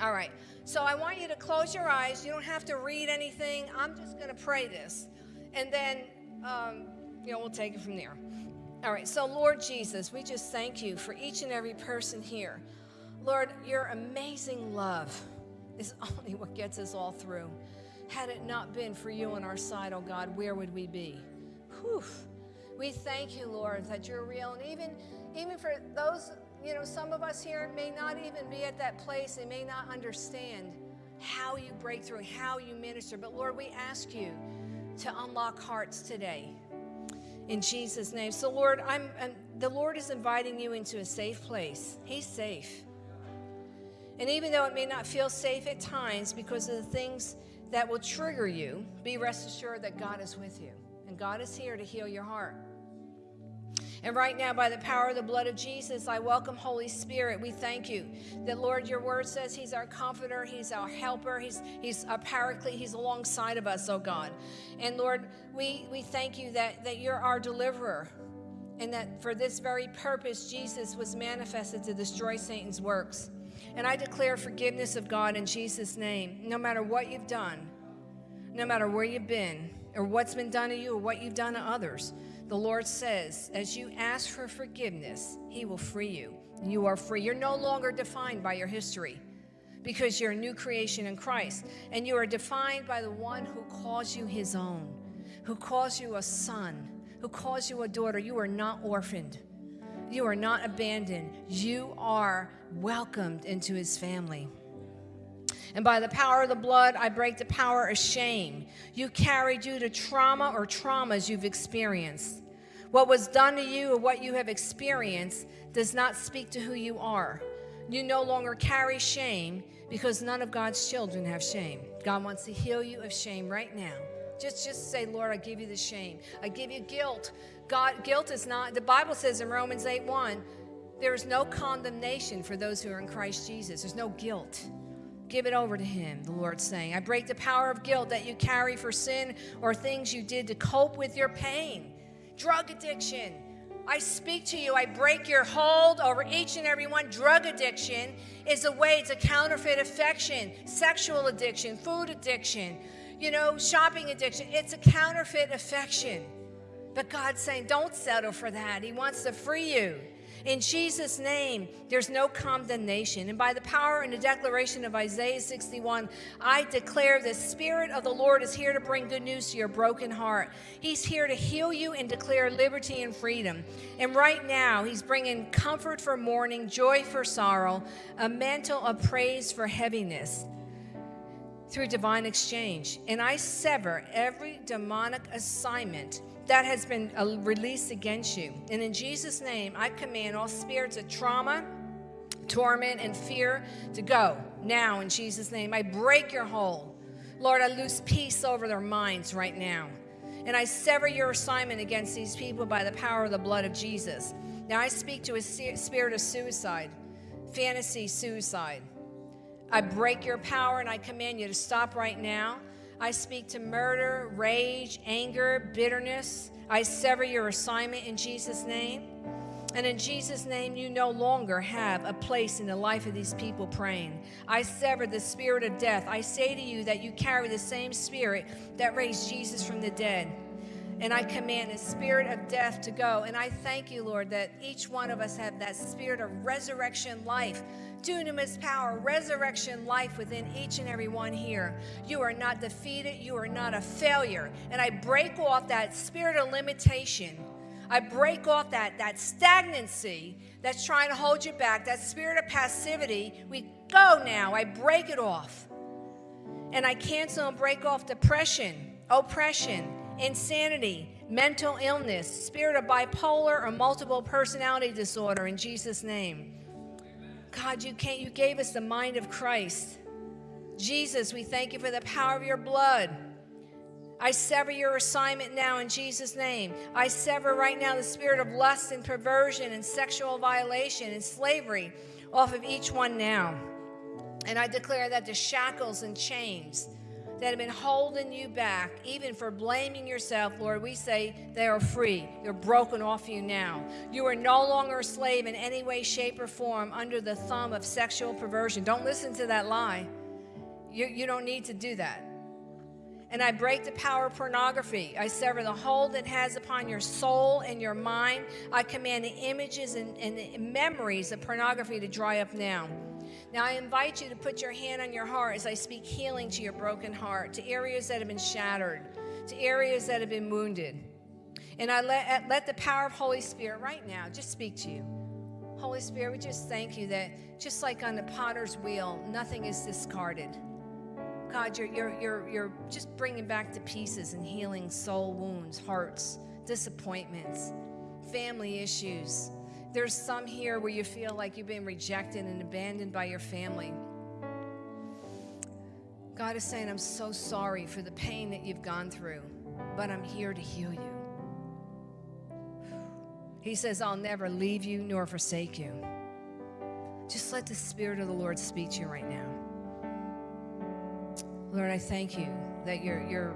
All right. So I want you to close your eyes. You don't have to read anything. I'm just going to pray this. And then, um, you know, we'll take it from there. All right. So, Lord Jesus, we just thank you for each and every person here. Lord, your amazing love is only what gets us all through. Had it not been for you on our side, oh God, where would we be? Whew. We thank you, Lord, that you're real. And even, even for those, you know, some of us here may not even be at that place. They may not understand how you break through, how you minister. But Lord, we ask you to unlock hearts today. In Jesus' name. So, Lord, I'm, I'm the Lord is inviting you into a safe place. He's safe. And even though it may not feel safe at times because of the things that will trigger you, be rest assured that God is with you. And God is here to heal your heart. And right now, by the power of the blood of Jesus, I welcome Holy Spirit. We thank you that, Lord, your word says He's our comforter, He's our helper, He's, he's our paraclete, He's alongside of us, oh God. And Lord, we, we thank you that, that you're our deliverer and that for this very purpose, Jesus was manifested to destroy Satan's works. And I declare forgiveness of God in Jesus' name, no matter what you've done, no matter where you've been, or what's been done to you, or what you've done to others. The Lord says, as you ask for forgiveness, He will free you. You are free. You're no longer defined by your history because you're a new creation in Christ. And you are defined by the one who calls you His own, who calls you a son, who calls you a daughter. You are not orphaned. You are not abandoned. You are welcomed into His family. And by the power of the blood, I break the power of shame. You carried due to trauma or traumas you've experienced. What was done to you or what you have experienced does not speak to who you are. You no longer carry shame because none of God's children have shame. God wants to heal you of shame right now. Just, just say, Lord, I give you the shame. I give you guilt. God, guilt is not, the Bible says in Romans 8 1, there is no condemnation for those who are in Christ Jesus. There's no guilt. Give it over to Him, the Lord's saying. I break the power of guilt that you carry for sin or things you did to cope with your pain. Drug addiction. I speak to you. I break your hold over each and every one. Drug addiction is a way, it's a counterfeit affection, sexual addiction, food addiction, you know, shopping addiction. It's a counterfeit affection. But God's saying, don't settle for that. He wants to free you. In Jesus' name, there's no condemnation. And by the power and the declaration of Isaiah 61, I declare the Spirit of the Lord is here to bring good news to your broken heart. He's here to heal you and declare liberty and freedom. And right now, He's bringing comfort for mourning, joy for sorrow, a mantle of praise for heaviness through divine exchange. And I sever every demonic assignment that has been uh, released against you. And in Jesus' name, I command all spirits of trauma, torment, and fear to go now in Jesus' name. I break your hold. Lord, I loose peace over their minds right now. And I sever your assignment against these people by the power of the blood of Jesus. Now I speak to a spirit of suicide, fantasy suicide. I break your power and I command you to stop right now. I speak to murder, rage, anger, bitterness. I sever your assignment in Jesus' name. And in Jesus' name, you no longer have a place in the life of these people praying. I sever the spirit of death. I say to you that you carry the same spirit that raised Jesus from the dead. And I command the spirit of death to go. And I thank you, Lord, that each one of us have that spirit of resurrection life dunamis power, resurrection life within each and every one here. You are not defeated. You are not a failure. And I break off that spirit of limitation. I break off that, that stagnancy that's trying to hold you back, that spirit of passivity. We go now. I break it off. And I cancel and break off depression, oppression, insanity, mental illness, spirit of bipolar or multiple personality disorder in Jesus' name. God, you can't, you gave us the mind of Christ. Jesus, we thank you for the power of your blood. I sever your assignment now in Jesus' name. I sever right now the spirit of lust and perversion and sexual violation and slavery off of each one now. And I declare that the shackles and chains that have been holding you back, even for blaming yourself, Lord, we say they are free. They're broken off you now. You are no longer a slave in any way, shape, or form under the thumb of sexual perversion. Don't listen to that lie. You, you don't need to do that. And I break the power of pornography. I sever the hold it has upon your soul and your mind. I command the images and, and the memories of pornography to dry up now. Now, I invite you to put your hand on your heart as I speak healing to your broken heart, to areas that have been shattered, to areas that have been wounded. And I let, uh, let the power of Holy Spirit right now just speak to you. Holy Spirit, we just thank you that just like on the potter's wheel, nothing is discarded. God, you're, you're, you're, you're just bringing back to pieces and healing soul wounds, hearts, disappointments, family issues, there's some here where you feel like you've been rejected and abandoned by your family. God is saying, I'm so sorry for the pain that you've gone through, but I'm here to heal you. He says, I'll never leave you nor forsake you. Just let the Spirit of the Lord speak to you right now. Lord, I thank you that you're, you're,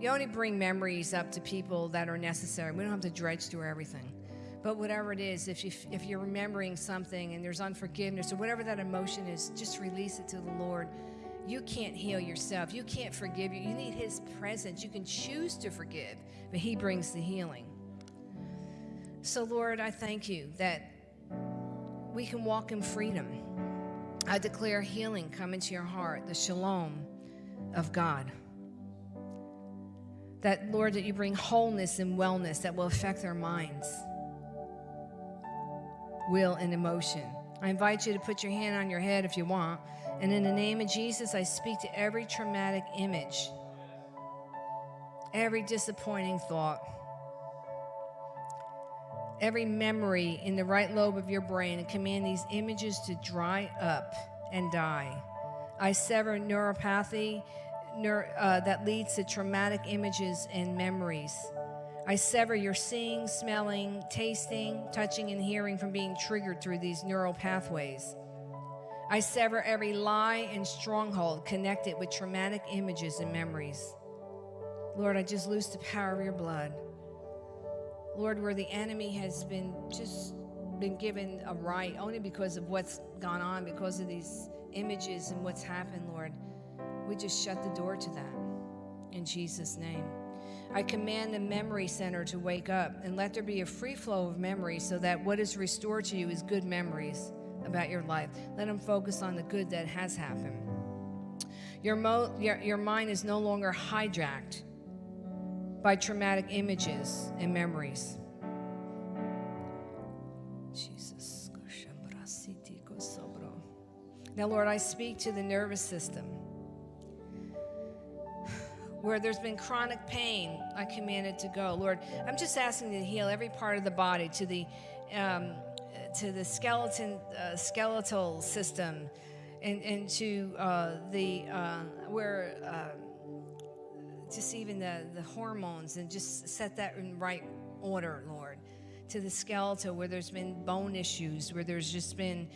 you only bring memories up to people that are necessary. We don't have to dredge through everything. But whatever it is, if, you, if you're remembering something and there's unforgiveness or whatever that emotion is, just release it to the Lord. You can't heal yourself. You can't forgive you. You need His presence. You can choose to forgive, but He brings the healing. So, Lord, I thank you that we can walk in freedom. I declare healing come into your heart, the shalom of God. That, Lord, that you bring wholeness and wellness that will affect our minds, will, and emotion. I invite you to put your hand on your head if you want. And in the name of Jesus, I speak to every traumatic image, every disappointing thought, every memory in the right lobe of your brain, and command these images to dry up and die. I sever neuropathy neur- uh, that leads to traumatic images and memories. I sever your seeing, smelling, tasting, touching, and hearing from being triggered through these neural pathways. I sever every lie and stronghold connected with traumatic images and memories. Lord, I just loose the power of your blood. Lord, where the enemy has been just been given a right only because of what's gone on, because of these images and what's happened, Lord, we just shut the door to that in Jesus' name. I command the memory center to wake up and let there be a free flow of memories so that what is restored to you is good memories about your life. Let them focus on the good that has happened. Your, your, your mind is no longer hijacked by traumatic images and memories. Jesus. Now, Lord, I speak to the nervous system. Where there's been chronic pain, I command it to go. Lord, I'm just asking to heal every part of the body to the um, to the skeleton uh, skeletal system and, and to uh, the uh, where uh, just even the, the hormones and just set that in right order lord to the skeletal where there's been bone issues where there's just been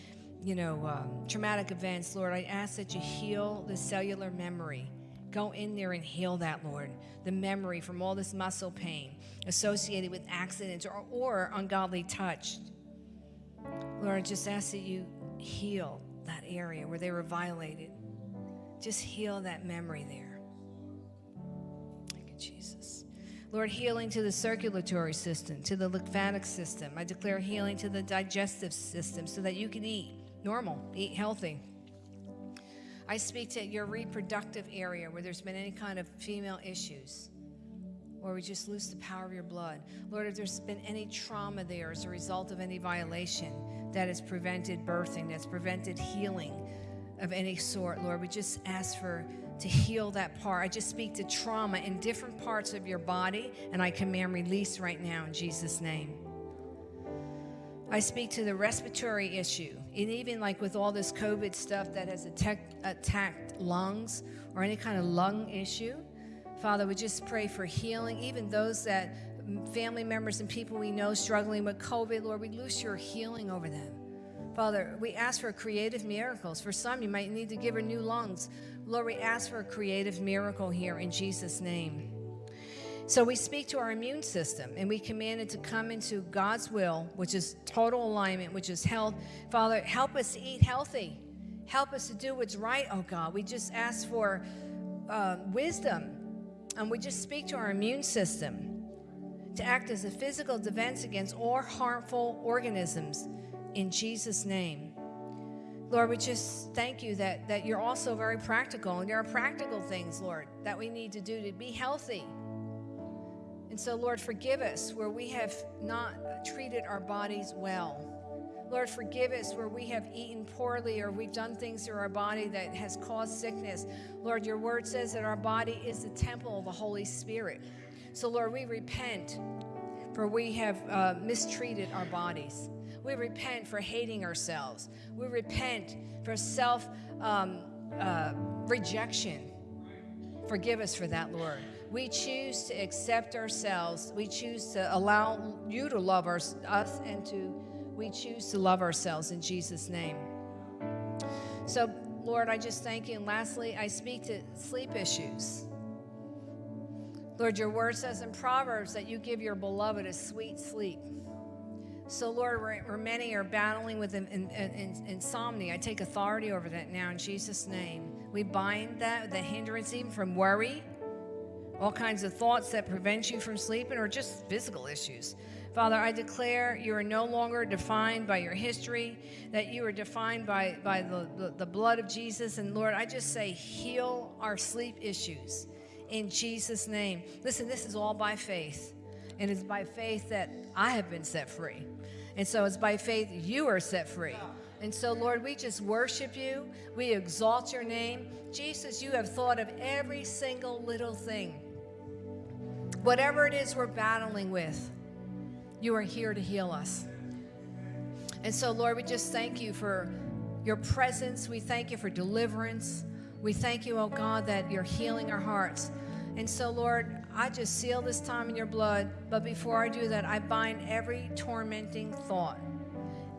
you know um, traumatic events lord i ask that you heal the cellular memory go in there and heal that lord the memory from all this muscle pain associated with accidents or, or ungodly touch Lord, I just ask that you heal that area where they were violated. Just heal that memory there. Thank you, Jesus. Lord, healing to the circulatory system, to the lymphatic system. I declare healing to the digestive system so that you can eat normal, eat healthy. I speak to your reproductive area where there's been any kind of female issues. Or we just lose the power of your blood. Lord, if there's been any trauma there as a result of any violation that has prevented birthing, that's prevented healing of any sort, Lord, we just ask for to heal that part. I just speak to trauma in different parts of your body, and I command release right now in Jesus' name. I speak to the respiratory issue, and even like with all this COVID stuff that has attacked, attacked lungs or any kind of lung issue. Father, we just pray for healing, even those that family members and people we know struggling with COVID, Lord, we loose your healing over them. Father, we ask for creative miracles. For some, you might need to give her new lungs. Lord, we ask for a creative miracle here in Jesus' name. So we speak to our immune system and we command it to come into God's will, which is total alignment, which is health. Father, help us eat healthy. Help us to do what's right, oh God. We just ask for uh, wisdom and we just speak to our immune system to act as a physical defense against all harmful organisms in Jesus' name. Lord, we just thank you that, that you're also very practical, and there are practical things, Lord, that we need to do to be healthy. So, Lord, forgive us where we have not treated our bodies well. Lord, forgive us where we have eaten poorly or we've done things to our body that has caused sickness. Lord, your word says that our body is the temple of the Holy Spirit. So, Lord, we repent for we have uh, mistreated our bodies. We repent for hating ourselves. We repent for self um, uh, rejection. Forgive us for that, Lord. We choose to accept ourselves. We choose to allow you to love our, us and to, we choose to love ourselves in Jesus' name. So, Lord, I just thank you. And lastly, I speak to sleep issues. Lord, your word says in Proverbs that you give your beloved a sweet sleep. So, Lord, where, many are battling with in, in, in, insomnia, I take authority over that now in Jesus' name. We bind that, the hindrance even from worry, all kinds of thoughts that prevent you from sleeping, or just physical issues. Father, I declare you are no longer defined by your history, that you are defined by, by the, the, the blood of Jesus. And Lord, I just say, heal our sleep issues in Jesus' name. Listen, this is all by faith. And it's by faith that I have been set free. And so it's by faith you are set free. And so, Lord, we just worship you. We exalt your name. Jesus, you have thought of every single little thing. Whatever it is we're battling with, you are here to heal us. And so, Lord, we just thank you for your presence. We thank you for deliverance. We thank you, oh God, that you're healing our hearts. And so, Lord, I just seal this time in your blood. But before I do that, I bind every tormenting thought,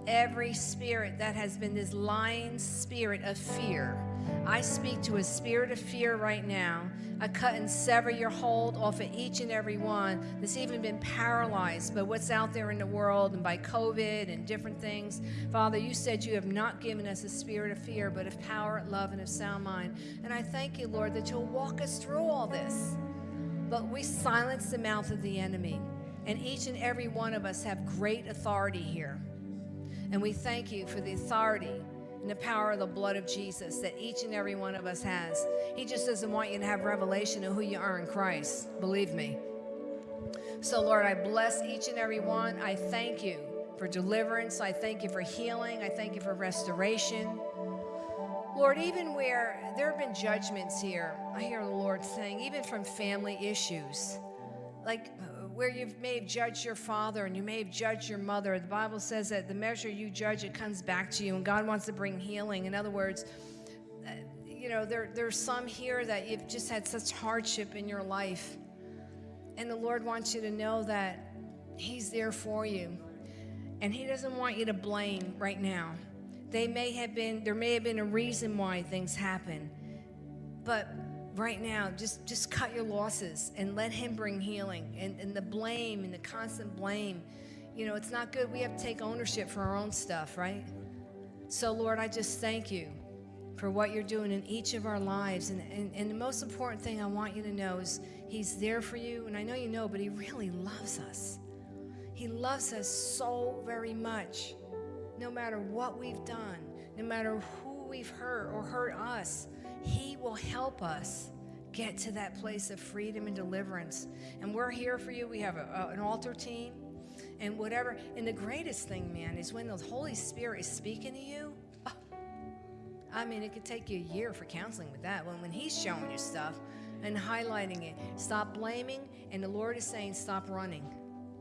every spirit that has been this lying spirit of fear. I speak to a spirit of fear right now. I cut and sever your hold off of each and every one that's even been paralyzed by what's out there in the world and by COVID and different things. Father, you said you have not given us a spirit of fear, but of power, love, and of sound mind. And I thank you, Lord, that you'll walk us through all this. But we silence the mouth of the enemy. And each and every one of us have great authority here. And we thank you for the authority and the power of the blood of Jesus that each and every one of us has. He just doesn't want you to have revelation of who you are in Christ. Believe me. So, Lord, I bless each and every one. I thank you for deliverance. I thank you for healing. I thank you for restoration. Lord, even where there have been judgments here, I hear the Lord saying, even from family issues, like where you may have judged your father and you may have judged your mother, the Bible says that the measure you judge, it comes back to you, and God wants to bring healing. In other words, uh, you know, there, there's some here that you've just had such hardship in your life, and the Lord wants you to know that He's there for you, and He doesn't want you to blame right now. They may have been, there may have been a reason why things happen. But right now, just, just cut your losses and let Him bring healing. And, and the blame and the constant blame, you know, it's not good. We have to take ownership for our own stuff, right? So, Lord, I just thank you for what you're doing in each of our lives. And, and, and the most important thing I want you to know is He's there for you. And I know you know, but He really loves us. He loves us so very much no matter what we've done, no matter who we've hurt or hurt us, He will help us get to that place of freedom and deliverance. And we're here for you. We have a, a, an altar team and whatever. And the greatest thing, man, is when the Holy Spirit is speaking to you. Oh, I mean, it could take you a year for counseling with that. When, when He's showing you stuff and highlighting it, stop blaming. And the Lord is saying, stop running.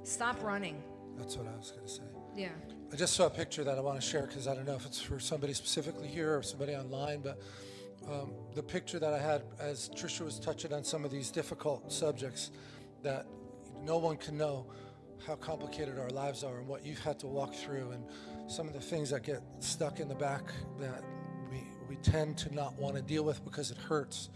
Stop running. That's what I was going to say. Yeah. I just saw a picture that I want to share because I don't know if it's for somebody specifically here or somebody online, but um, the picture that I had as Trisha was touching on some of these difficult subjects that no one can know how complicated our lives are and what you've had to walk through and some of the things that get stuck in the back that we, we tend to not want to deal with because it hurts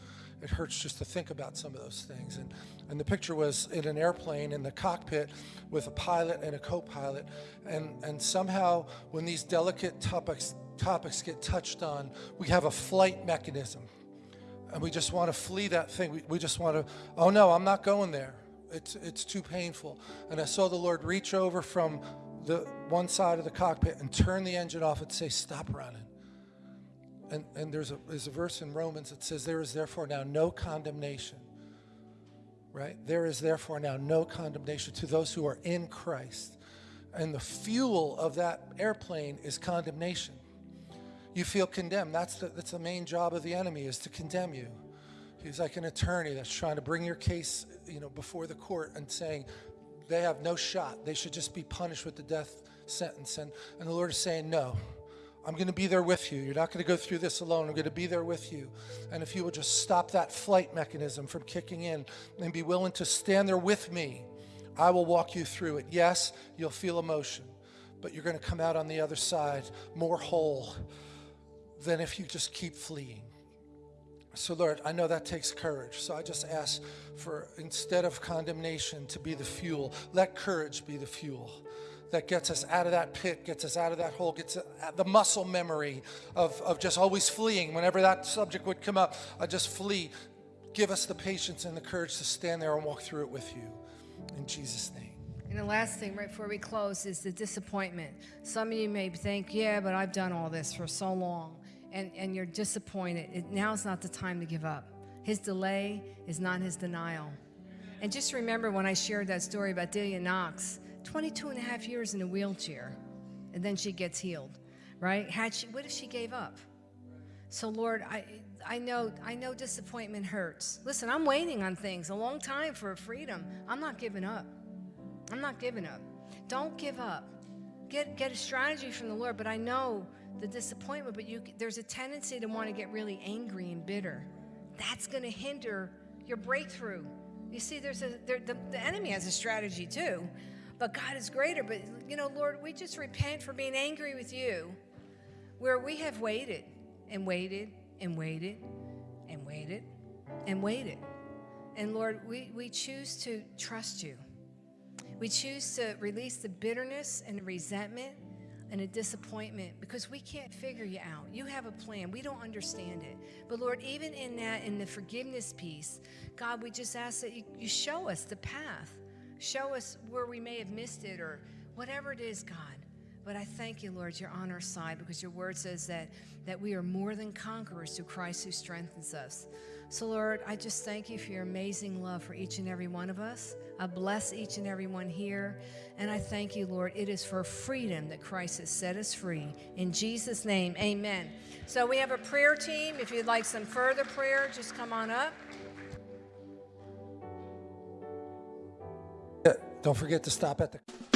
it hurts just to think about some of those things. And, and the picture was in an airplane in the cockpit with a pilot and a co-pilot. And, and somehow when these delicate topics, topics get touched on, we have a flight mechanism. And we just want to flee that thing. We, we just want to, oh no, I'm not going there. It's, it's too painful. And I saw the Lord reach over from the one side of the cockpit and turn the engine off and say, stop running. And, and there's, a, there's a verse in Romans that says, There is therefore now no condemnation. Right? There is therefore now no condemnation to those who are in Christ. And the fuel of that airplane is condemnation. You feel condemned. That's the, that's the main job of the enemy is to condemn you. He's like an attorney that's trying to bring your case, you know, before the court and saying they have no shot. They should just be punished with the death sentence. And, and the Lord is saying, no, I'm going to be there with you. You're not going to go through this alone. I'm going to be there with you. And if you will just stop that flight mechanism from kicking in and be willing to stand there with me, I will walk you through it. Yes, you'll feel emotion, but you're going to come out on the other side more whole than if you just keep fleeing. So, Lord, I know that takes courage. So I just ask for instead of condemnation to be the fuel, let courage be the fuel that gets us out of that pit, gets us out of that hole, gets uh, the muscle memory of, of just always fleeing. Whenever that subject would come up, I just flee. Give us the patience and the courage to stand there and walk through it with you. In Jesus' name. And the last thing, right before we close, is the disappointment. Some of you may think, yeah, but I've done all this for so long, and, and you're disappointed. It, now's not the time to give up. His delay is not his denial. And just remember when I shared that story about Delia Knox, 22 and a half years in a wheelchair, and then she gets healed, right? Had she, what if she gave up? So Lord, I, I know, I know disappointment hurts. Listen, I'm waiting on things a long time for freedom. I'm not giving up. I'm not giving up. Don't give up. Get, get a strategy from the Lord, but I know the disappointment, but you, there's a tendency to want to get really angry and bitter. That's going to hinder your breakthrough. You see, there's a, there, the, the enemy has a strategy too but God is greater. But, you know, Lord, we just repent for being angry with you where we have waited and waited and waited and waited and waited. And Lord, we, we choose to trust you. We choose to release the bitterness and resentment and a disappointment because we can't figure you out. You have a plan. We don't understand it. But Lord, even in that, in the forgiveness piece, God, we just ask that you, you show us the path. Show us where we may have missed it or whatever it is, God. But I thank you, Lord, you're on our side because your word says that, that we are more than conquerors through Christ who strengthens us. So, Lord, I just thank you for your amazing love for each and every one of us. I bless each and every one here. And I thank you, Lord. It is for freedom that Christ has set us free. In Jesus' name, amen. So, we have a prayer team. If you'd like some further prayer, just come on up. Don't forget to stop at the